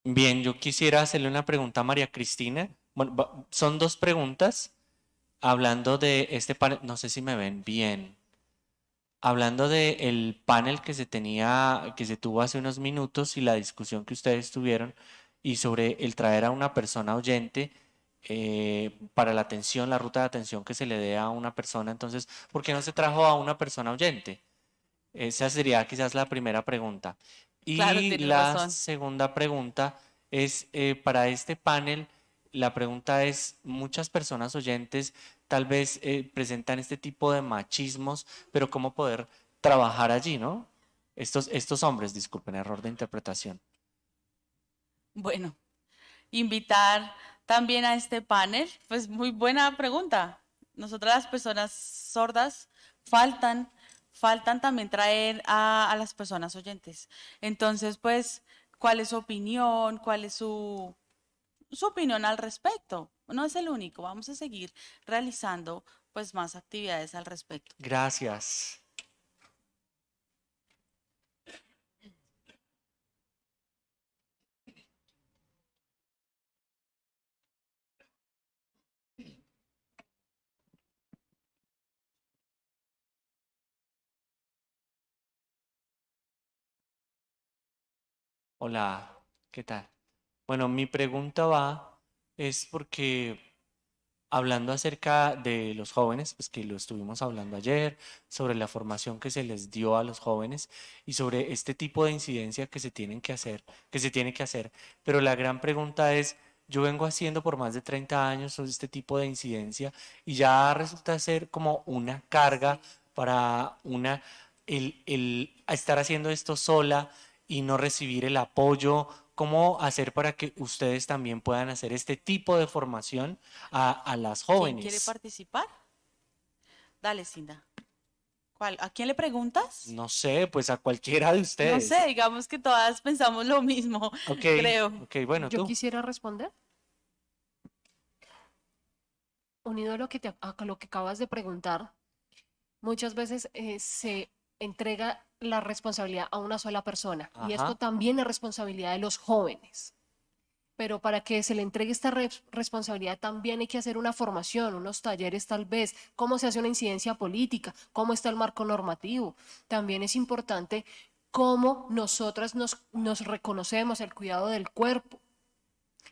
Bien, yo quisiera hacerle una pregunta a María Cristina. Bueno, son dos preguntas hablando de este panel, no sé si me ven bien. Hablando del panel que se tenía, que se tuvo hace unos minutos y la discusión que ustedes tuvieron y sobre el traer a una persona oyente eh, para la atención, la ruta de atención que se le dé a una persona. Entonces, ¿por qué no se trajo a una persona oyente? Esa sería quizás la primera pregunta. Claro, Y tienes la razón. segunda pregunta es, eh, para este panel, la pregunta es, muchas personas oyentes tal vez eh, presentan este tipo de machismos, pero ¿cómo poder trabajar allí, no? Estos, estos hombres, disculpen, error de interpretación. Bueno, invitar también a este panel, pues muy buena pregunta. Nosotras las personas sordas faltan, faltan también traer a, a las personas oyentes. Entonces, pues, ¿cuál es su opinión? ¿Cuál es su, su opinión al respecto? No es el único, vamos a seguir realizando pues más actividades al respecto. Gracias. Hola, ¿qué tal? Bueno, mi pregunta va es porque hablando acerca de los jóvenes, pues que lo estuvimos hablando ayer, sobre la formación que se les dio a los jóvenes y sobre este tipo de incidencia que se tienen que hacer, que se tiene que hacer. Pero la gran pregunta es, yo vengo haciendo por más de 30 años este tipo de incidencia y ya resulta ser como una carga para una, el, el estar haciendo esto sola y no recibir el apoyo. ¿Cómo hacer para que ustedes también puedan hacer este tipo de formación a, a las ¿Quién jóvenes? quiere participar? Dale, Cinda. ¿Cuál? ¿A quién le preguntas? No sé, pues a cualquiera de No ustedes. sé, digamos que todas pensamos lo mismo, Ok, creo. ok, bueno, Yo tú. quisiera responder. Unido a lo que, te, a lo que acabas de preguntar, muchas veces eh, se entrega la responsabilidad a una sola persona y esto también es responsabilidad de los jóvenes. Pero para que se le entregue esta res- responsabilidad también hay que hacer una formación, unos talleres tal vez, cómo se hace una incidencia política, cómo está el marco normativo. También es importante cómo nosotras nos, nos reconocemos el cuidado del cuerpo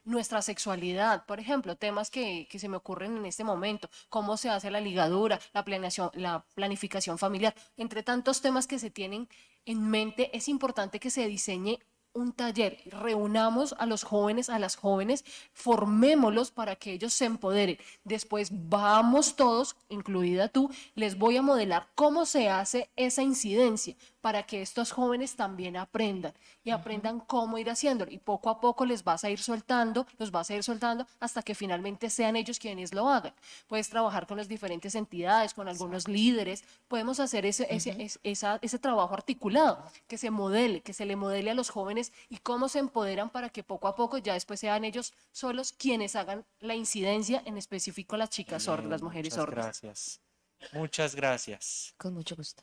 nuestra sexualidad, por ejemplo, temas que, que se me ocurren en este momento, cómo se hace la ligadura, la planeación, la planificación familiar, entre tantos temas que se tienen en mente, es importante que se diseñe un taller, reunamos a los jóvenes, a las jóvenes, formémoslos para que ellos se empoderen. Después vamos todos, incluida tú, les voy a modelar cómo se hace esa incidencia para que estos jóvenes también aprendan y aprendan cómo ir haciéndolo. Y poco a poco les vas a ir soltando, los vas a ir soltando hasta que finalmente sean ellos quienes lo hagan. Puedes trabajar con las diferentes entidades, con algunos líderes, podemos hacer ese, ese, esa, ese trabajo articulado, que se modele, que se le modele a los jóvenes y cómo se empoderan para que poco a poco ya después sean ellos solos quienes hagan la incidencia, en específico las chicas sordas, las mujeres Muchas sordas. Gracias. Muchas gracias. Con mucho gusto.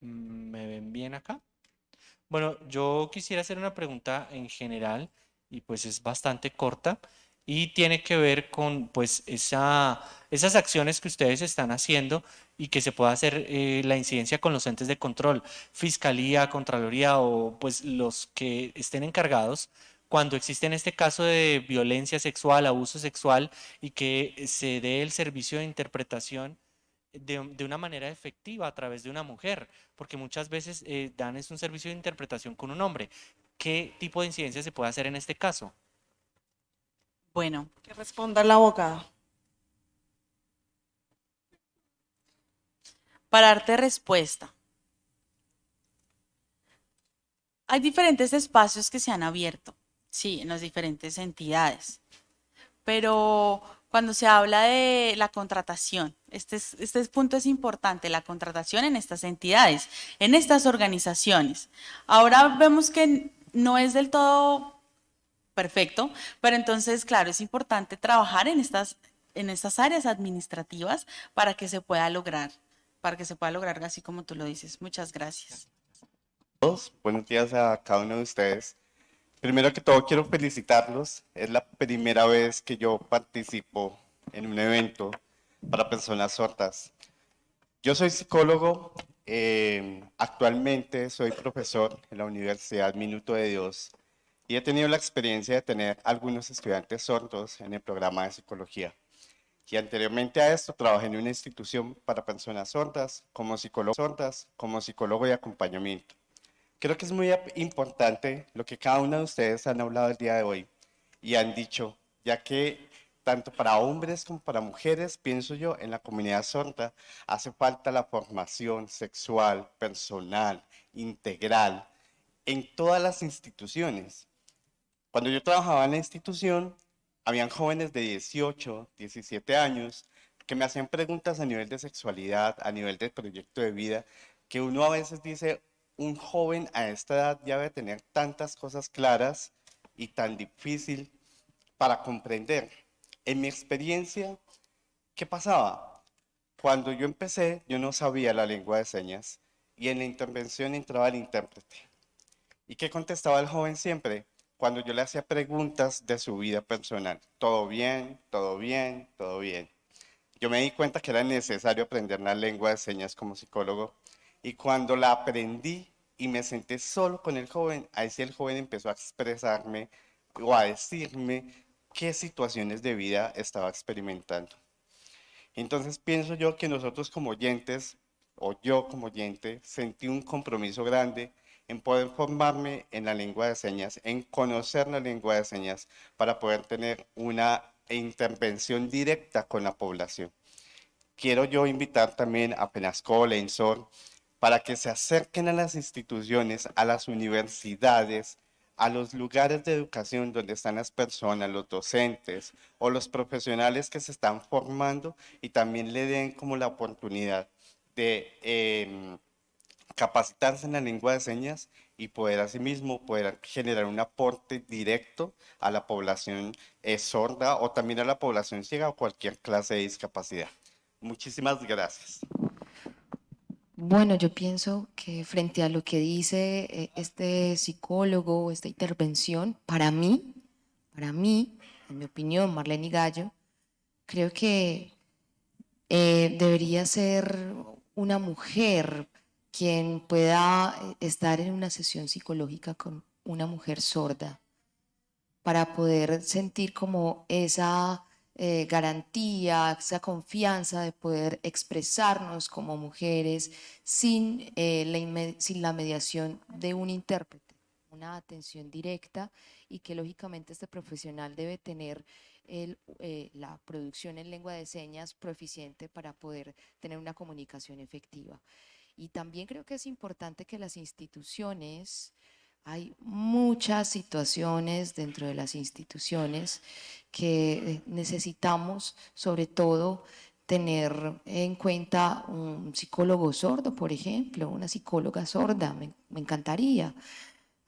¿Me ven bien acá? Bueno, yo quisiera hacer una pregunta en general y pues es bastante corta y tiene que ver con pues esa, esas acciones que ustedes están haciendo y que se pueda hacer eh, la incidencia con los entes de control, Fiscalía, Contraloría o pues los que estén encargados cuando existe en este caso de violencia sexual, abuso sexual y que se dé el servicio de interpretación de, de una manera efectiva a través de una mujer, porque muchas veces eh, dan es un servicio de interpretación con un hombre. ¿Qué tipo de incidencia se puede hacer en este caso? Bueno, Que responda la abogada. para darte respuesta. Hay diferentes espacios que se han abierto, sí, en las diferentes entidades, pero cuando se habla de la contratación, este, es- este punto es importante, la contratación en estas entidades, en estas organizaciones. Ahora vemos que no es del todo perfecto, pero entonces, claro, es importante trabajar en estas, en estas áreas administrativas para que se pueda lograr, para que se pueda lograr así como tú lo dices. Muchas gracias. buenos días a cada uno de ustedes. Primero que todo, quiero felicitarlos. Es la primera vez que yo participo en un evento para personas sordas. Yo soy psicólogo, eh, actualmente soy profesor en la Universidad Minuto de Dios y he tenido la experiencia de tener algunos estudiantes sordos en el programa de psicología. Y anteriormente a esto trabajé en una institución para personas sordas, como psicólogo sordas, como psicólogo de acompañamiento. Creo que es muy importante lo que cada uno de ustedes han hablado el día de hoy y han dicho, ya que tanto para hombres como para mujeres, pienso yo, en la comunidad sorda hace falta la formación sexual, personal, integral, en todas las instituciones. Cuando yo trabajaba en la institución, habían jóvenes de 18, 17 años que me hacían preguntas a nivel de sexualidad, a nivel de proyecto de vida, que uno a veces dice, un joven a esta edad ya debe tener tantas cosas claras y tan difícil para comprender. En mi experiencia, ¿qué pasaba? Cuando yo empecé, yo no sabía la lengua de señas y en la intervención entraba el intérprete. ¿Y qué contestaba el joven siempre? Cuando yo le hacía preguntas de su vida personal. Todo bien, todo bien, todo bien. Yo me di cuenta que era necesario aprender la lengua de señas como psicólogo y cuando la aprendí y me senté solo con el joven, ahí sí el joven empezó a expresarme o a decirme qué situaciones de vida estaba experimentando. Entonces pienso yo que nosotros como oyentes, o yo como oyente, sentí un compromiso grande en poder formarme en la lengua de señas, en conocer la lengua de señas, para poder tener una intervención directa con la población. Quiero yo invitar también a Penasco, Lensor, para que se acerquen a las instituciones, a las universidades, a los lugares de educación donde están las personas, los docentes o los profesionales que se están formando y también le den como la oportunidad de em, capacitarse en la lengua de señas y poder asimismo poder generar un aporte directo a la población eh, sorda o también a la población ciega o cualquier clase de discapacidad. Muchísimas gracias. Bueno, yo pienso que frente a lo que dice eh, este psicólogo, esta intervención, para mí, para mí, en mi opinión, Marlene Gallo, creo que eh, debería ser una mujer quien pueda eh, estar en una sesión psicológica con una mujer sorda para poder sentir como esa eh, garantía, esa confianza de poder expresarnos como mujeres sin, eh, la, sin la mediación de un intérprete. Un una atención directa y que lógicamente este profesional debe tener el, eh, la producción en lengua de señas proficiente para poder tener una comunicación efectiva. Y también creo que es importante que las instituciones, hay muchas situaciones dentro de las instituciones que eh, necesitamos, sobre todo, tener en cuenta un psicólogo sordo, por ejemplo, una psicóloga sorda, me, me encantaría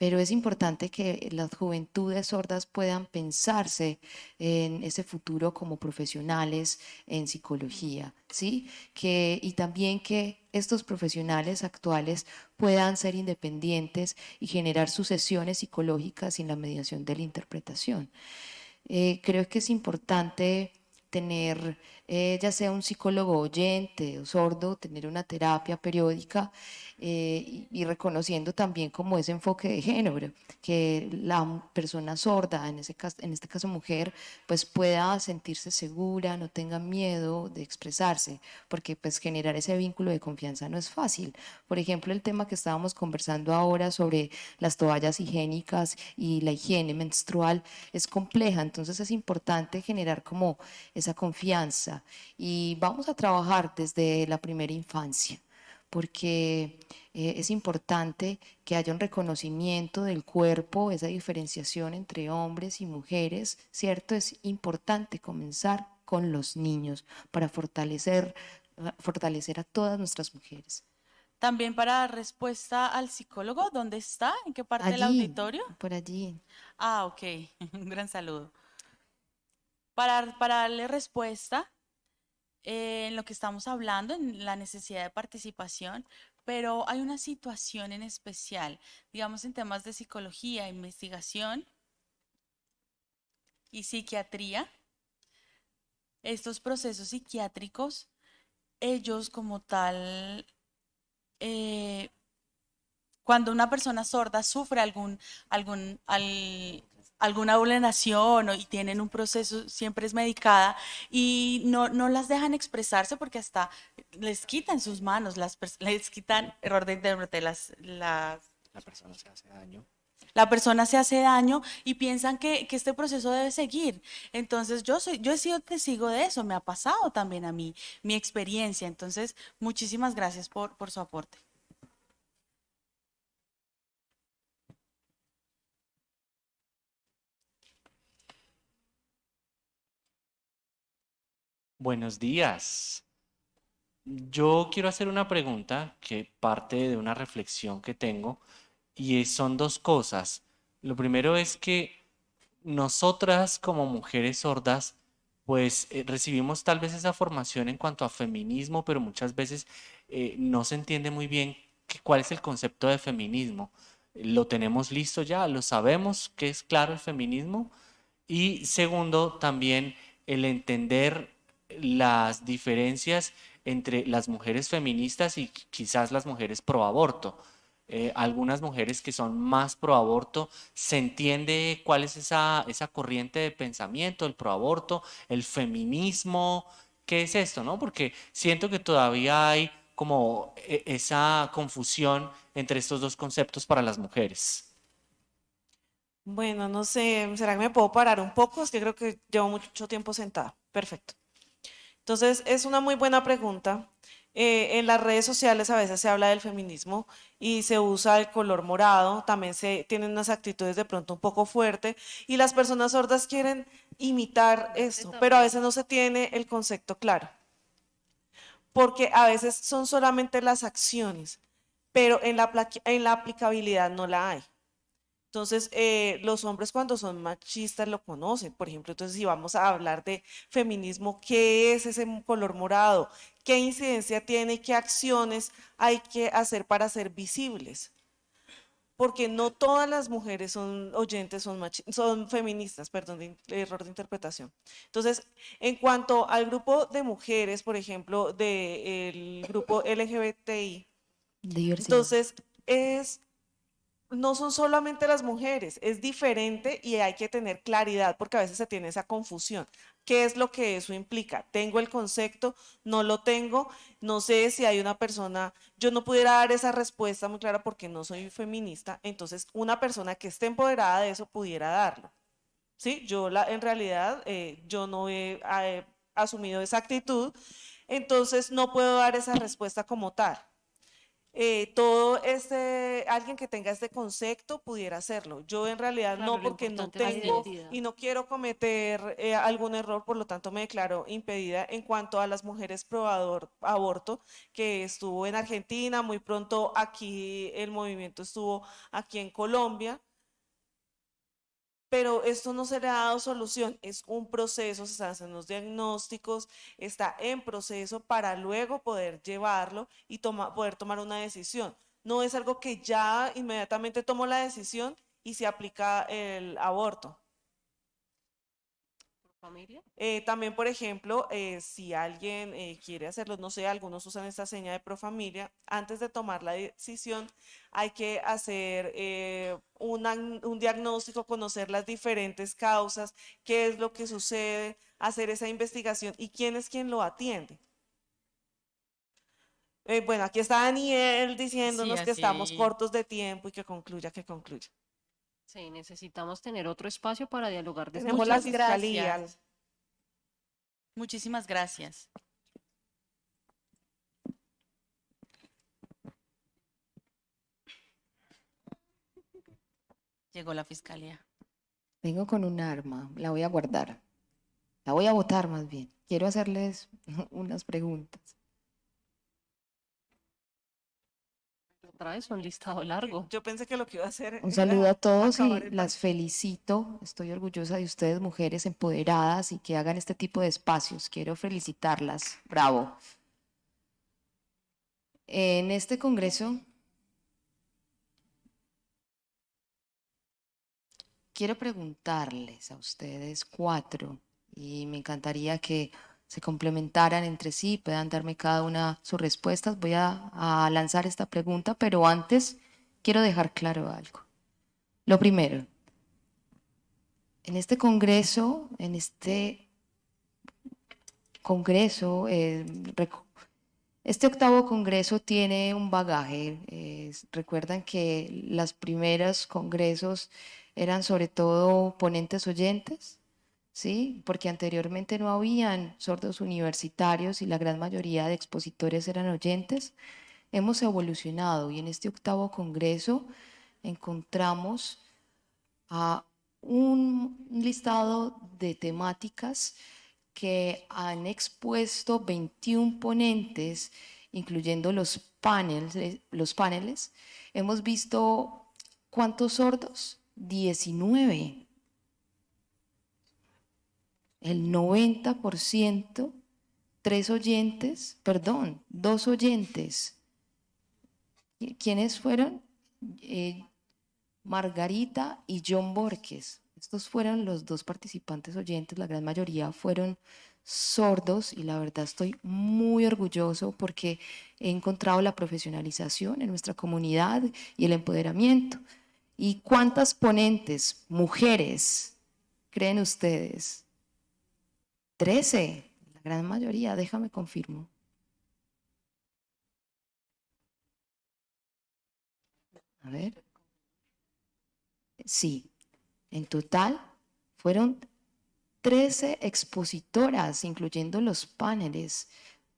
pero es importante que las juventudes sordas puedan pensarse en ese futuro como profesionales en psicología, ¿sí? Que, y también que estos profesionales actuales puedan ser independientes y generar sucesiones psicológicas sin la mediación de la interpretación. Eh, creo que es importante tener, eh, ya sea un psicólogo oyente o sordo, tener una terapia periódica eh, y, reconociendo también como ese enfoque de género, que la persona sorda, en, ese caso, en este caso mujer, pues pueda sentirse segura, no tenga miedo de expresarse, porque pues generar ese vínculo de confianza no es fácil. Por ejemplo, el tema que estábamos conversando ahora sobre las toallas higiénicas y la higiene menstrual es compleja, entonces es importante generar como esa confianza y vamos a trabajar desde la primera infancia porque eh, es importante que haya un reconocimiento del cuerpo, esa diferenciación entre hombres y mujeres, ¿cierto? Es importante comenzar con los niños para fortalecer, fortalecer a todas nuestras mujeres. También para dar respuesta al psicólogo, ¿dónde está? ¿En qué parte del auditorio? Por allí. Ah, ok. Un gran saludo. Para, para darle respuesta, eh, en lo que estamos hablando, en la necesidad de participación, pero hay una situación en especial, digamos en temas de psicología, investigación y psiquiatría. Estos procesos psiquiátricos, ellos como tal, eh, cuando una persona sorda sufre algún, algún, alguna vulneración y tienen un proceso, siempre es medicada y no, no las dejan expresarse porque hasta les quitan sus manos, las, les quitan, error de intérprete, las, las... La persona se hace daño. La persona se hace daño y piensan que, que, este proceso debe seguir. Entonces, yo, soy, yo he sido testigo de eso, me ha pasado también a mí, mi experiencia. Entonces, muchísimas gracias por, por su aporte. Buenos días. Yo quiero hacer una pregunta que parte de una reflexión que tengo y son dos cosas. Lo primero es que nosotras como mujeres sordas, pues eh, recibimos tal vez esa formación en cuanto a feminismo, pero muchas veces eh, no se entiende muy bien cuál es el concepto de feminismo. Lo tenemos listo ya, lo sabemos que es claro el feminismo. Y segundo, también el entender las diferencias entre las mujeres feministas y quizás las mujeres pro aborto. Eh, algunas mujeres que son más pro aborto, se entiende cuál es esa, esa corriente de pensamiento, el pro aborto, el feminismo, ¿qué es esto? no? Porque siento que todavía hay como e, esa confusión entre estos dos conceptos para las mujeres. Bueno, no sé, ¿será que me puedo parar un poco? Es que creo que llevo mucho tiempo sentada. Perfecto. Entonces, es una muy buena pregunta. Eh, en las redes sociales a veces se habla del feminismo y se usa el color morado, también se tienen unas actitudes de pronto un poco fuertes y las personas sordas quieren imitar eso, pero a veces no se tiene el concepto claro. Porque a veces son solamente las acciones, pero en la, en la aplicabilidad no la hay. Entonces, eh, los hombres cuando son machistas lo conocen. Por ejemplo, entonces si vamos a hablar de feminismo, ¿qué es ese color morado? ¿Qué incidencia tiene? ¿Qué acciones hay que hacer para ser visibles? Porque no todas las mujeres son oyentes, son, son feministas, perdón, error de interpretación. Entonces, en cuanto al grupo de mujeres, por ejemplo, del grupo LGBTI, entonces es no son solamente las mujeres, es diferente y hay que tener claridad porque a veces se tiene esa confusión. ¿Qué es lo que eso implica? ¿Tengo el concepto? ¿No lo tengo? No sé si hay una persona, yo no pudiera dar esa respuesta muy clara porque no soy feminista, entonces una persona que esté empoderada de eso pudiera darlo. ¿Sí? Yo la, en realidad, eh, yo no he, he asumido esa actitud, entonces no puedo dar esa respuesta como tal. Eh, todo este, alguien que tenga este concepto pudiera hacerlo. Yo en realidad Claro, no, porque no tengo y no quiero cometer eh, algún error, por lo tanto me declaro impedida en cuanto a las mujeres pro ador- aborto, que estuvo en Argentina, muy pronto aquí el movimiento estuvo aquí en Colombia. Pero esto no se le ha dado solución, es un proceso, se hacen los diagnósticos, está en proceso para luego poder llevarlo y poder tomar una decisión. No es algo que ya inmediatamente tomo la decisión y se aplica el aborto. ¿Familia? Eh, también, por ejemplo, eh, si alguien eh, quiere hacerlo, no sé, algunos usan esta seña de Profamilia, antes de tomar la decisión hay que hacer una- un diagnóstico, conocer las diferentes causas, qué es lo que sucede, hacer esa investigación y quién es quien lo atiende. Bueno, aquí está Daniel diciéndonos que estamos cortos de tiempo y que concluya, que concluya. Sí, necesitamos tener otro espacio para dialogar de estos Tenemos la Muchas temas. fiscalía. gracias. Muchísimas gracias. Llegó la fiscalía. Vengo con un arma, la voy a guardar. La voy a botar más bien. Quiero hacerles unas preguntas. Traes un listado largo. Yo pensé que lo que iba a hacer Un saludo a todos y el las felicito. Estoy orgullosa de ustedes, mujeres empoderadas y que hagan este tipo de espacios. Quiero felicitarlas. Bravo. En este congreso quiero preguntarles a ustedes cuatro y me encantaría que se complementaran entre sí, puedan darme cada una sus respuestas. Voy a, lanzar esta pregunta, pero antes quiero dejar claro algo. Lo primero, en este congreso, en este congreso, eh, este octavo congreso tiene un bagaje. recuerdan que los primeros congresos eran sobre todo ponentes oyentes, ¿sí? Porque anteriormente no habían sordos universitarios y la gran mayoría de expositores eran oyentes. Hemos evolucionado y en este octavo congreso encontramos un listado de temáticas que han expuesto 21 ponentes, incluyendo los paneles, eh, los paneles. Hemos visto cuántos sordos? 19. El 90%, tres oyentes, perdón, dos oyentes. ¿Qui- ¿Quiénes fueron? Eh, Margarita y John Borges. Estos fueron los dos participantes oyentes, la gran mayoría fueron sordos y la verdad estoy muy orgulloso porque he encontrado la profesionalización en nuestra comunidad y el empoderamiento. ¿Y cuántas ponentes, mujeres, creen ustedes? Trece, la gran mayoría, déjame confirmo. A ver. Sí, en total fueron 13 expositoras, incluyendo los paneles.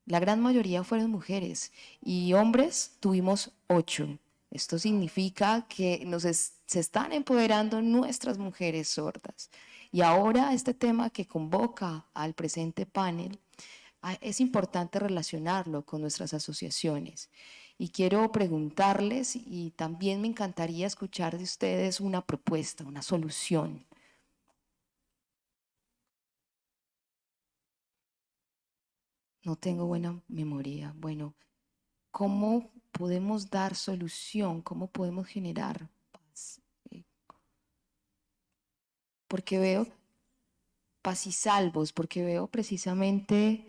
La gran mayoría fueron mujeres y hombres tuvimos 8. Esto significa que nos se están empoderando nuestras mujeres sordas. Y ahora este tema que convoca al presente panel, ah, es importante relacionarlo con nuestras asociaciones. Y quiero preguntarles, y también me encantaría escuchar de ustedes una propuesta, una solución. No tengo buena memoria. Bueno, ¿cómo podemos dar solución? ¿Cómo podemos generar paz? Eh, Porque veo paz y salvos, porque veo precisamente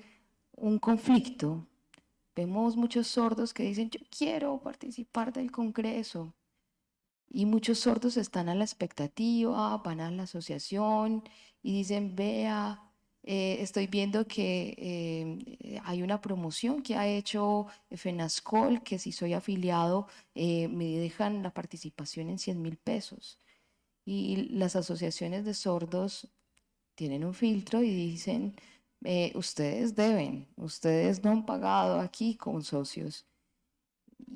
un conflicto. Vemos muchos sordos que dicen, yo quiero participar del Congreso, Y muchos sordos están a la expectativa, van a la asociación y dicen, vea, eh, estoy viendo que eh, hay una promoción que ha hecho FENASCOL, que si soy afiliado eh, me dejan la participación en 100 mil pesos. Y las asociaciones de sordos tienen un filtro y dicen, ustedes deben, ustedes no han pagado aquí con socios.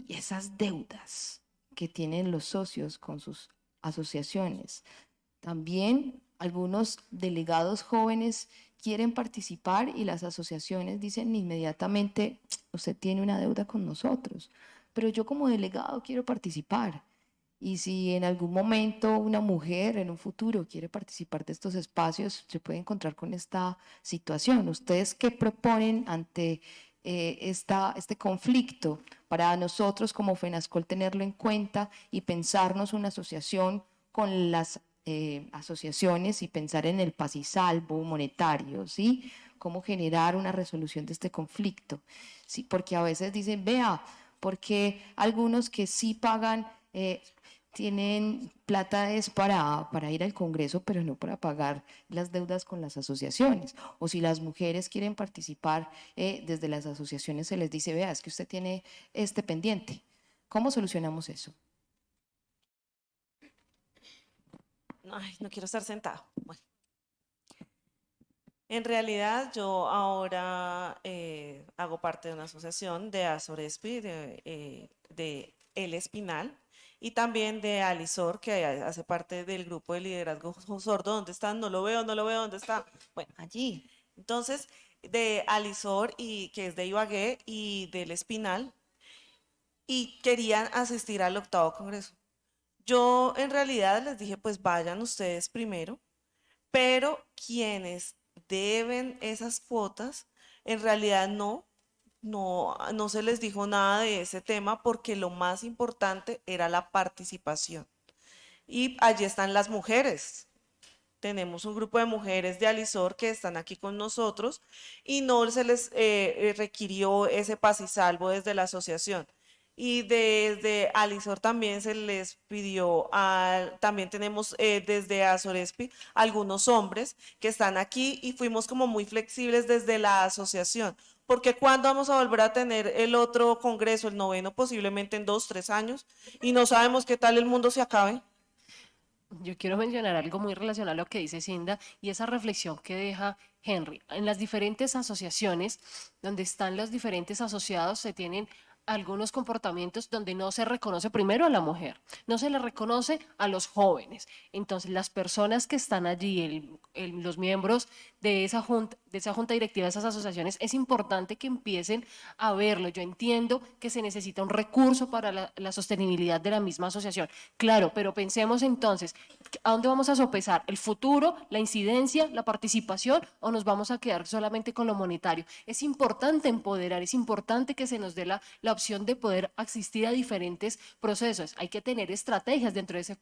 Y esas deudas que tienen los socios con sus asociaciones. También algunos delegados jóvenes quieren participar y las asociaciones dicen inmediatamente, usted tiene una deuda con nosotros, pero yo como delegado quiero participar. Y si en algún momento una mujer en un futuro quiere participar de estos espacios, se puede encontrar con esta situación. ¿Ustedes qué proponen ante eh, esta, este conflicto para nosotros como FENASCOL tenerlo en cuenta y pensarnos una asociación con las eh, asociaciones y pensar en el paz salvo monetario, ¿sí? Cómo generar una resolución de este conflicto, ¿sí? Porque a veces dicen, vea, porque algunos que sí pagan, eh, tienen plata es para, ir al Congreso, pero no para pagar las deudas con las asociaciones. O si las mujeres quieren participar eh, desde las asociaciones, se les dice, vea, es que usted tiene este pendiente. ¿Cómo solucionamos eso? Ay, no quiero estar sentado. Bueno. En realidad yo ahora eh, hago parte de una asociación de Azorespi, de, eh, de El Espinal, y también de Alisor, que hace parte del grupo de liderazgo sordo. ¿Dónde están? No lo veo, no lo veo, ¿dónde está? Bueno, allí. Entonces, de Alisor, y, que es de Ibagué, y del Espinal, y querían asistir al octavo congreso. Yo en realidad les dije, pues vayan ustedes primero, pero quienes deben esas cuotas, en realidad no, no, no se les dijo nada de ese tema porque lo más importante era la participación. Y allí están las mujeres. Tenemos un grupo de mujeres de Alisor que están aquí con nosotros y no se les eh, eh, requirió ese paz y salvo desde la asociación y desde Alisor también se les pidió, también tenemos eh, desde Azorespi algunos hombres que están aquí y fuimos como muy flexibles desde la asociación, porque cuando vamos a volver a tener el otro congreso, el noveno, posiblemente en dos, tres años, y no sabemos qué tal el mundo se acabe. Yo quiero mencionar algo muy relacionado a lo que dice Cinda y esa reflexión que deja Henry. En las diferentes asociaciones, donde están los diferentes asociados, se tienen algunos comportamientos donde no se reconoce primero a la mujer, no se le reconoce a los jóvenes. Entonces, las personas que están allí, los miembros de esa, junta, de esa junta directiva de esas asociaciones, es importante que empiecen a verlo. Yo entiendo que se necesita un recurso para la, la sostenibilidad de la misma asociación. Claro, pero pensemos entonces, ¿a dónde vamos a sopesar? ¿El futuro, la incidencia, la participación o nos vamos a quedar solamente con lo monetario? Es importante empoderar, es importante que se nos dé la, la opción de poder asistir a diferentes procesos. Hay que tener estrategias dentro de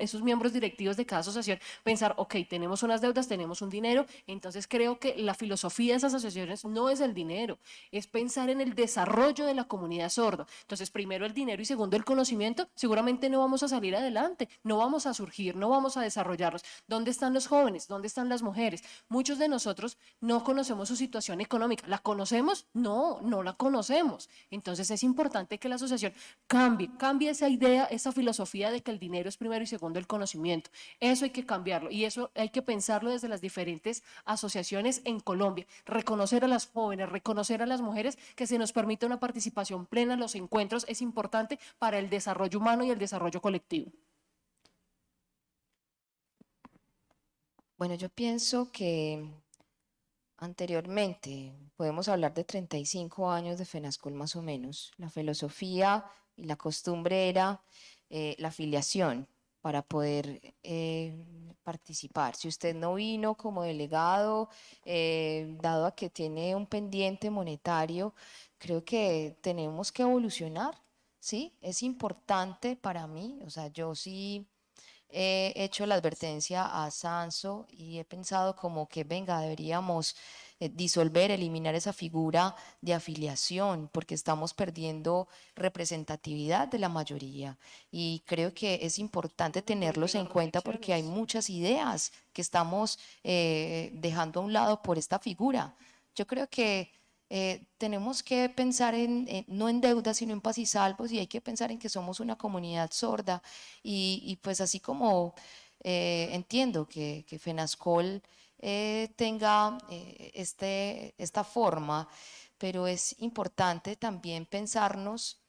esos miembros directivos de cada asociación, pensar, ok, tenemos unas deudas, tenemos un dinero, entonces creo que la filosofía de esas asociaciones no es el dinero, es pensar en el desarrollo de la comunidad sordo. Entonces, primero el dinero y segundo el conocimiento, seguramente no vamos a salir adelante, no vamos a surgir, no vamos a desarrollarlos. ¿Dónde están los jóvenes? ¿Dónde están las mujeres? Muchos de nosotros no conocemos su situación económica. ¿La conocemos? No, no la conocemos. Entonces, es importante que la asociación cambie, cambie esa idea, esa filosofía de que el dinero es primero y segundo el conocimiento. Eso hay que cambiarlo y eso hay que pensarlo desde las diferentes asociaciones en Colombia. Reconocer a las jóvenes, reconocer a las mujeres, que se nos permita una participación plena en los encuentros es importante para el desarrollo humano y el desarrollo colectivo. Bueno, yo pienso que Anteriormente, podemos hablar de 35 años de FENASCOL más o menos. La filosofía y la costumbre era eh, la afiliación para poder eh, participar. Si usted no vino como delegado, eh, dado a que tiene un pendiente monetario, creo que tenemos que evolucionar, ¿sí? Es importante para mí, o sea, yo sí he hecho la advertencia a Sanso y he pensado como que, venga, deberíamos eh, disolver, eliminar esa figura de afiliación, porque estamos perdiendo representatividad de la mayoría. Y creo que es importante tenerlos en cuenta porque hay muchas ideas que estamos eh, dejando a un lado por esta figura. Yo creo que eh, tenemos que pensar en, no en deuda, sino en paz y salvos, y hay que pensar en que somos una comunidad sorda. Y, pues así como eh, entiendo que, que FENASCOL eh, tenga este, esta forma, pero es importante también pensarnos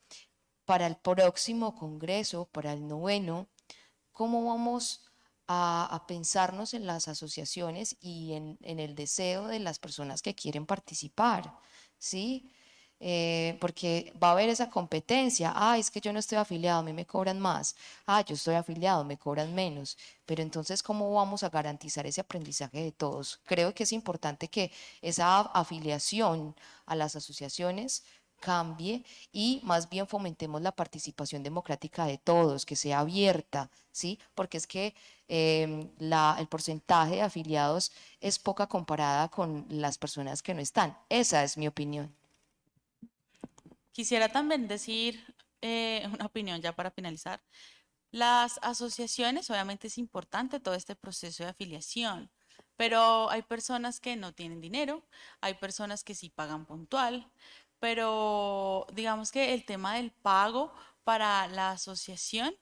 para el próximo Congreso, para el noveno, cómo vamos a, pensarnos en las asociaciones y en, el deseo de las personas que quieren participar. ¿sí? Eh, porque va a haber esa competencia, ah, es que yo no estoy afiliado, a mí me cobran más, ah, yo estoy afiliado, me cobran menos, pero entonces, ¿cómo vamos a garantizar ese aprendizaje de todos? Creo que es importante que esa afiliación a las asociaciones cambie y más bien fomentemos la participación democrática de todos, que sea abierta, ¿sí? Porque es que em, la, el porcentaje de afiliados es poca comparada con las personas que no están. Esa es mi opinión. Quisiera también decir eh, una opinión ya para finalizar. Las asociaciones, obviamente es importante todo este proceso de afiliación, pero hay personas que no tienen dinero, hay personas que sí pagan puntual, pero digamos que el tema del pago para la asociación,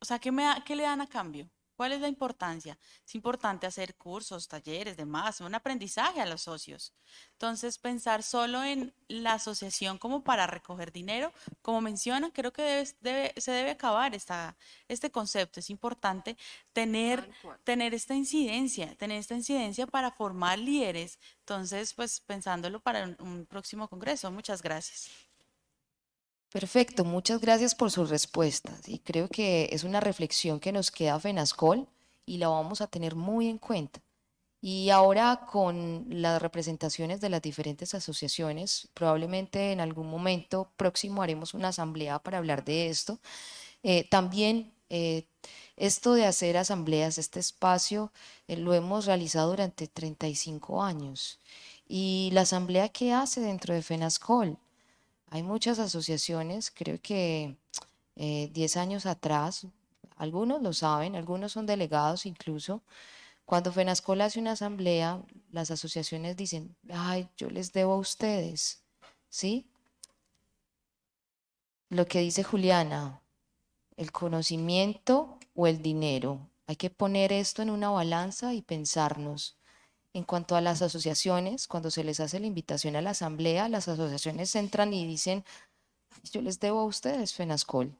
o sea, ¿qué, me, qué le dan a cambio? ¿Cuál es la importancia? Es importante hacer cursos, talleres, demás, un aprendizaje a los socios. Entonces, pensar solo en la asociación como para recoger dinero, como mencionan, creo que debe, se debe acabar esta, este concepto. Es importante tener, tener esta incidencia, tener esta incidencia para formar líderes. Entonces, pues pensándolo para un, un próximo congreso. Muchas gracias. Perfecto, muchas gracias por sus respuestas y creo que es una reflexión que nos queda FENASCOL y la vamos a tener muy en cuenta. Y ahora con las representaciones de las diferentes asociaciones, probablemente en algún momento próximo haremos una asamblea para hablar de esto. Eh, también eh, esto de hacer asambleas, este espacio, eh, lo hemos realizado durante 35 años. Y la asamblea que hace dentro de FENASCOL, hay muchas asociaciones, creo que 10 eh, años atrás, algunos lo saben, algunos son delegados incluso. Cuando FENASCOL hace una asamblea, las asociaciones dicen, ay, yo les debo a ustedes, ¿sí? Lo que dice Juliana, el conocimiento o el dinero. Hay que poner esto en una balanza y pensarnos. En cuanto a las asociaciones, cuando se les hace la invitación a la asamblea, las asociaciones entran y dicen, yo les debo a ustedes, FENASCOL.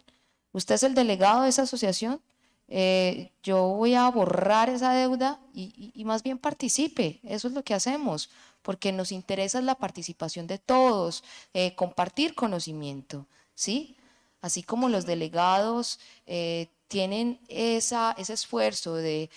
Usted es el delegado de esa asociación, eh, yo voy a borrar esa deuda y, más bien participe. Eso es lo que hacemos, porque nos interesa la participación de todos, eh, compartir conocimiento, ¿sí? Así como los delegados eh, tienen ese esfuerzo de,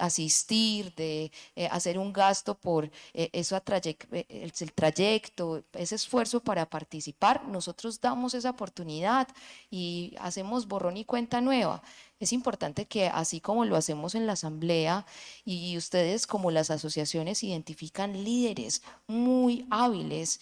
asistir, de eh, hacer un gasto por eh, eso eh, el, trayecto, ese esfuerzo para participar, nosotros damos esa oportunidad y hacemos borrón y cuenta nueva. Es importante que así como lo hacemos en la asamblea y ustedes como las asociaciones identifican líderes muy hábiles,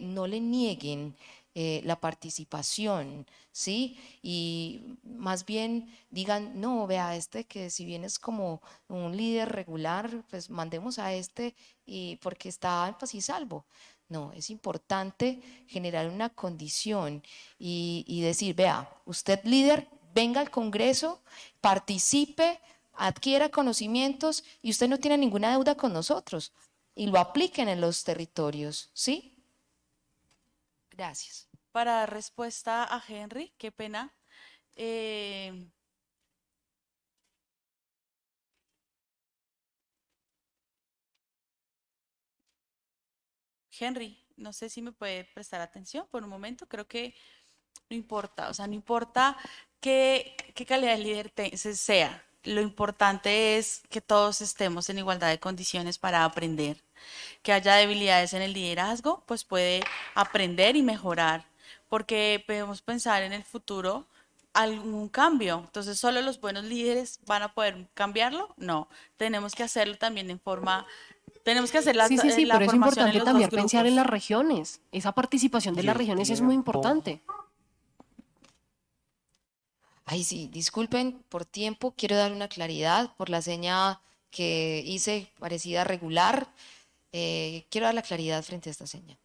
no le nieguen eh, la participación, ¿sí? Y más bien digan, no, vea, este que si bien es como un líder regular, pues mandemos a este y porque está en paz y salvo. No, es importante generar una condición y, y decir, vea, usted líder, venga al Congreso, participe, adquiera conocimientos y usted no tiene ninguna deuda con nosotros y lo apliquen en los territorios, ¿sí? Gracias. Para respuesta a Henry, qué pena. Eh, Henry, no sé si me puede prestar atención por un momento. Creo que no importa, o sea, no importa qué, qué calidad de líder sea. Lo importante es que todos estemos en igualdad de condiciones para aprender. Que haya debilidades en el liderazgo, pues puede aprender y mejorar porque podemos pensar en el futuro algún cambio. Entonces, ¿solo los buenos líderes van a poder cambiarlo? No, tenemos que hacerlo también en forma, tenemos que hacer la, Sí, sí, sí, pero es importante también pensar en las regiones. Esa participación de las regiones es muy importante. Ay, sí, disculpen por tiempo, quiero dar una claridad por la seña que hice parecida regular. Eh, quiero dar la claridad frente a esta seña.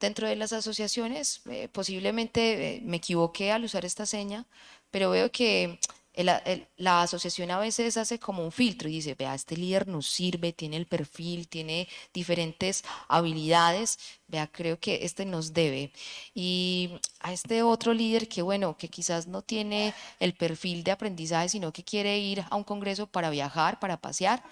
Dentro de las asociaciones, eh, posiblemente eh, me equivoqué al usar esta seña, pero veo que el- el- la asociación a veces hace como un filtro y dice, vea, este líder nos sirve, tiene el perfil, tiene diferentes habilidades, vea, creo que este nos debe. Y a este otro líder que, bueno, que quizás no tiene el perfil de aprendizaje, sino que quiere ir a un congreso para viajar, para pasear.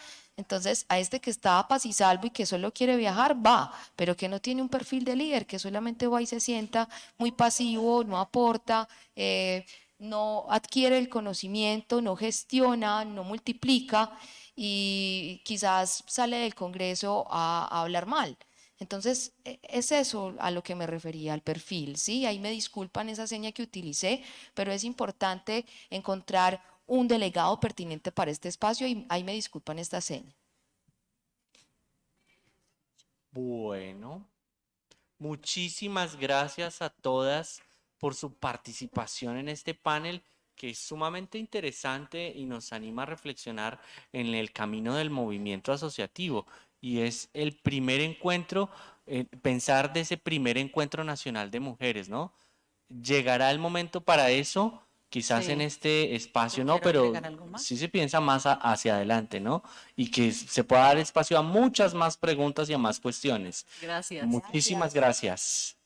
Entonces, a este que está a paz y salvo y que solo quiere viajar, va, pero que no tiene un perfil de líder, que solamente va y se sienta muy pasivo, no aporta, eh, no adquiere el conocimiento, no gestiona, no multiplica y quizás sale del Congreso a, a hablar mal. Entonces, e- es eso a lo que me refería, al perfil, ¿sí? Ahí me disculpan esa seña que utilicé, pero es importante encontrar un delegado pertinente para este espacio y ahí me disculpan esta seña. Bueno, muchísimas gracias a todas por su participación en este panel que es sumamente interesante y nos anima a reflexionar en el camino del movimiento asociativo. Y es el primer encuentro, eh, pensar de ese primer encuentro nacional de mujeres, ¿no? Llegará el momento para eso, quizás en este espacio, ¿no? Pero sí se piensa más a- hacia adelante, ¿no? Y que se pueda dar espacio a muchas más preguntas y a más cuestiones. Gracias. Muchísimas gracias.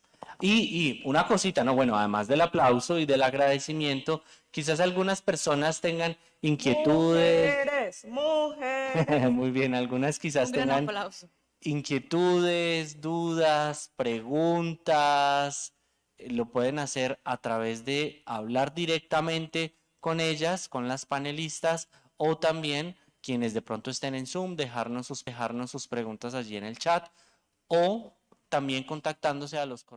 Y, y una cosita, ¿no? Bueno, además del aplauso y del agradecimiento, quizás algunas personas tengan inquietudes. Mujeres, mujeres. Muy bien, algunas quizás Un tengan aplauso. inquietudes, dudas, preguntas, lo pueden hacer a través de hablar directamente con ellas, con las panelistas, o también quienes de pronto estén en Zoom, dejarnos sus, dejarnos sus preguntas allí en el chat, o también contactándose a los correos.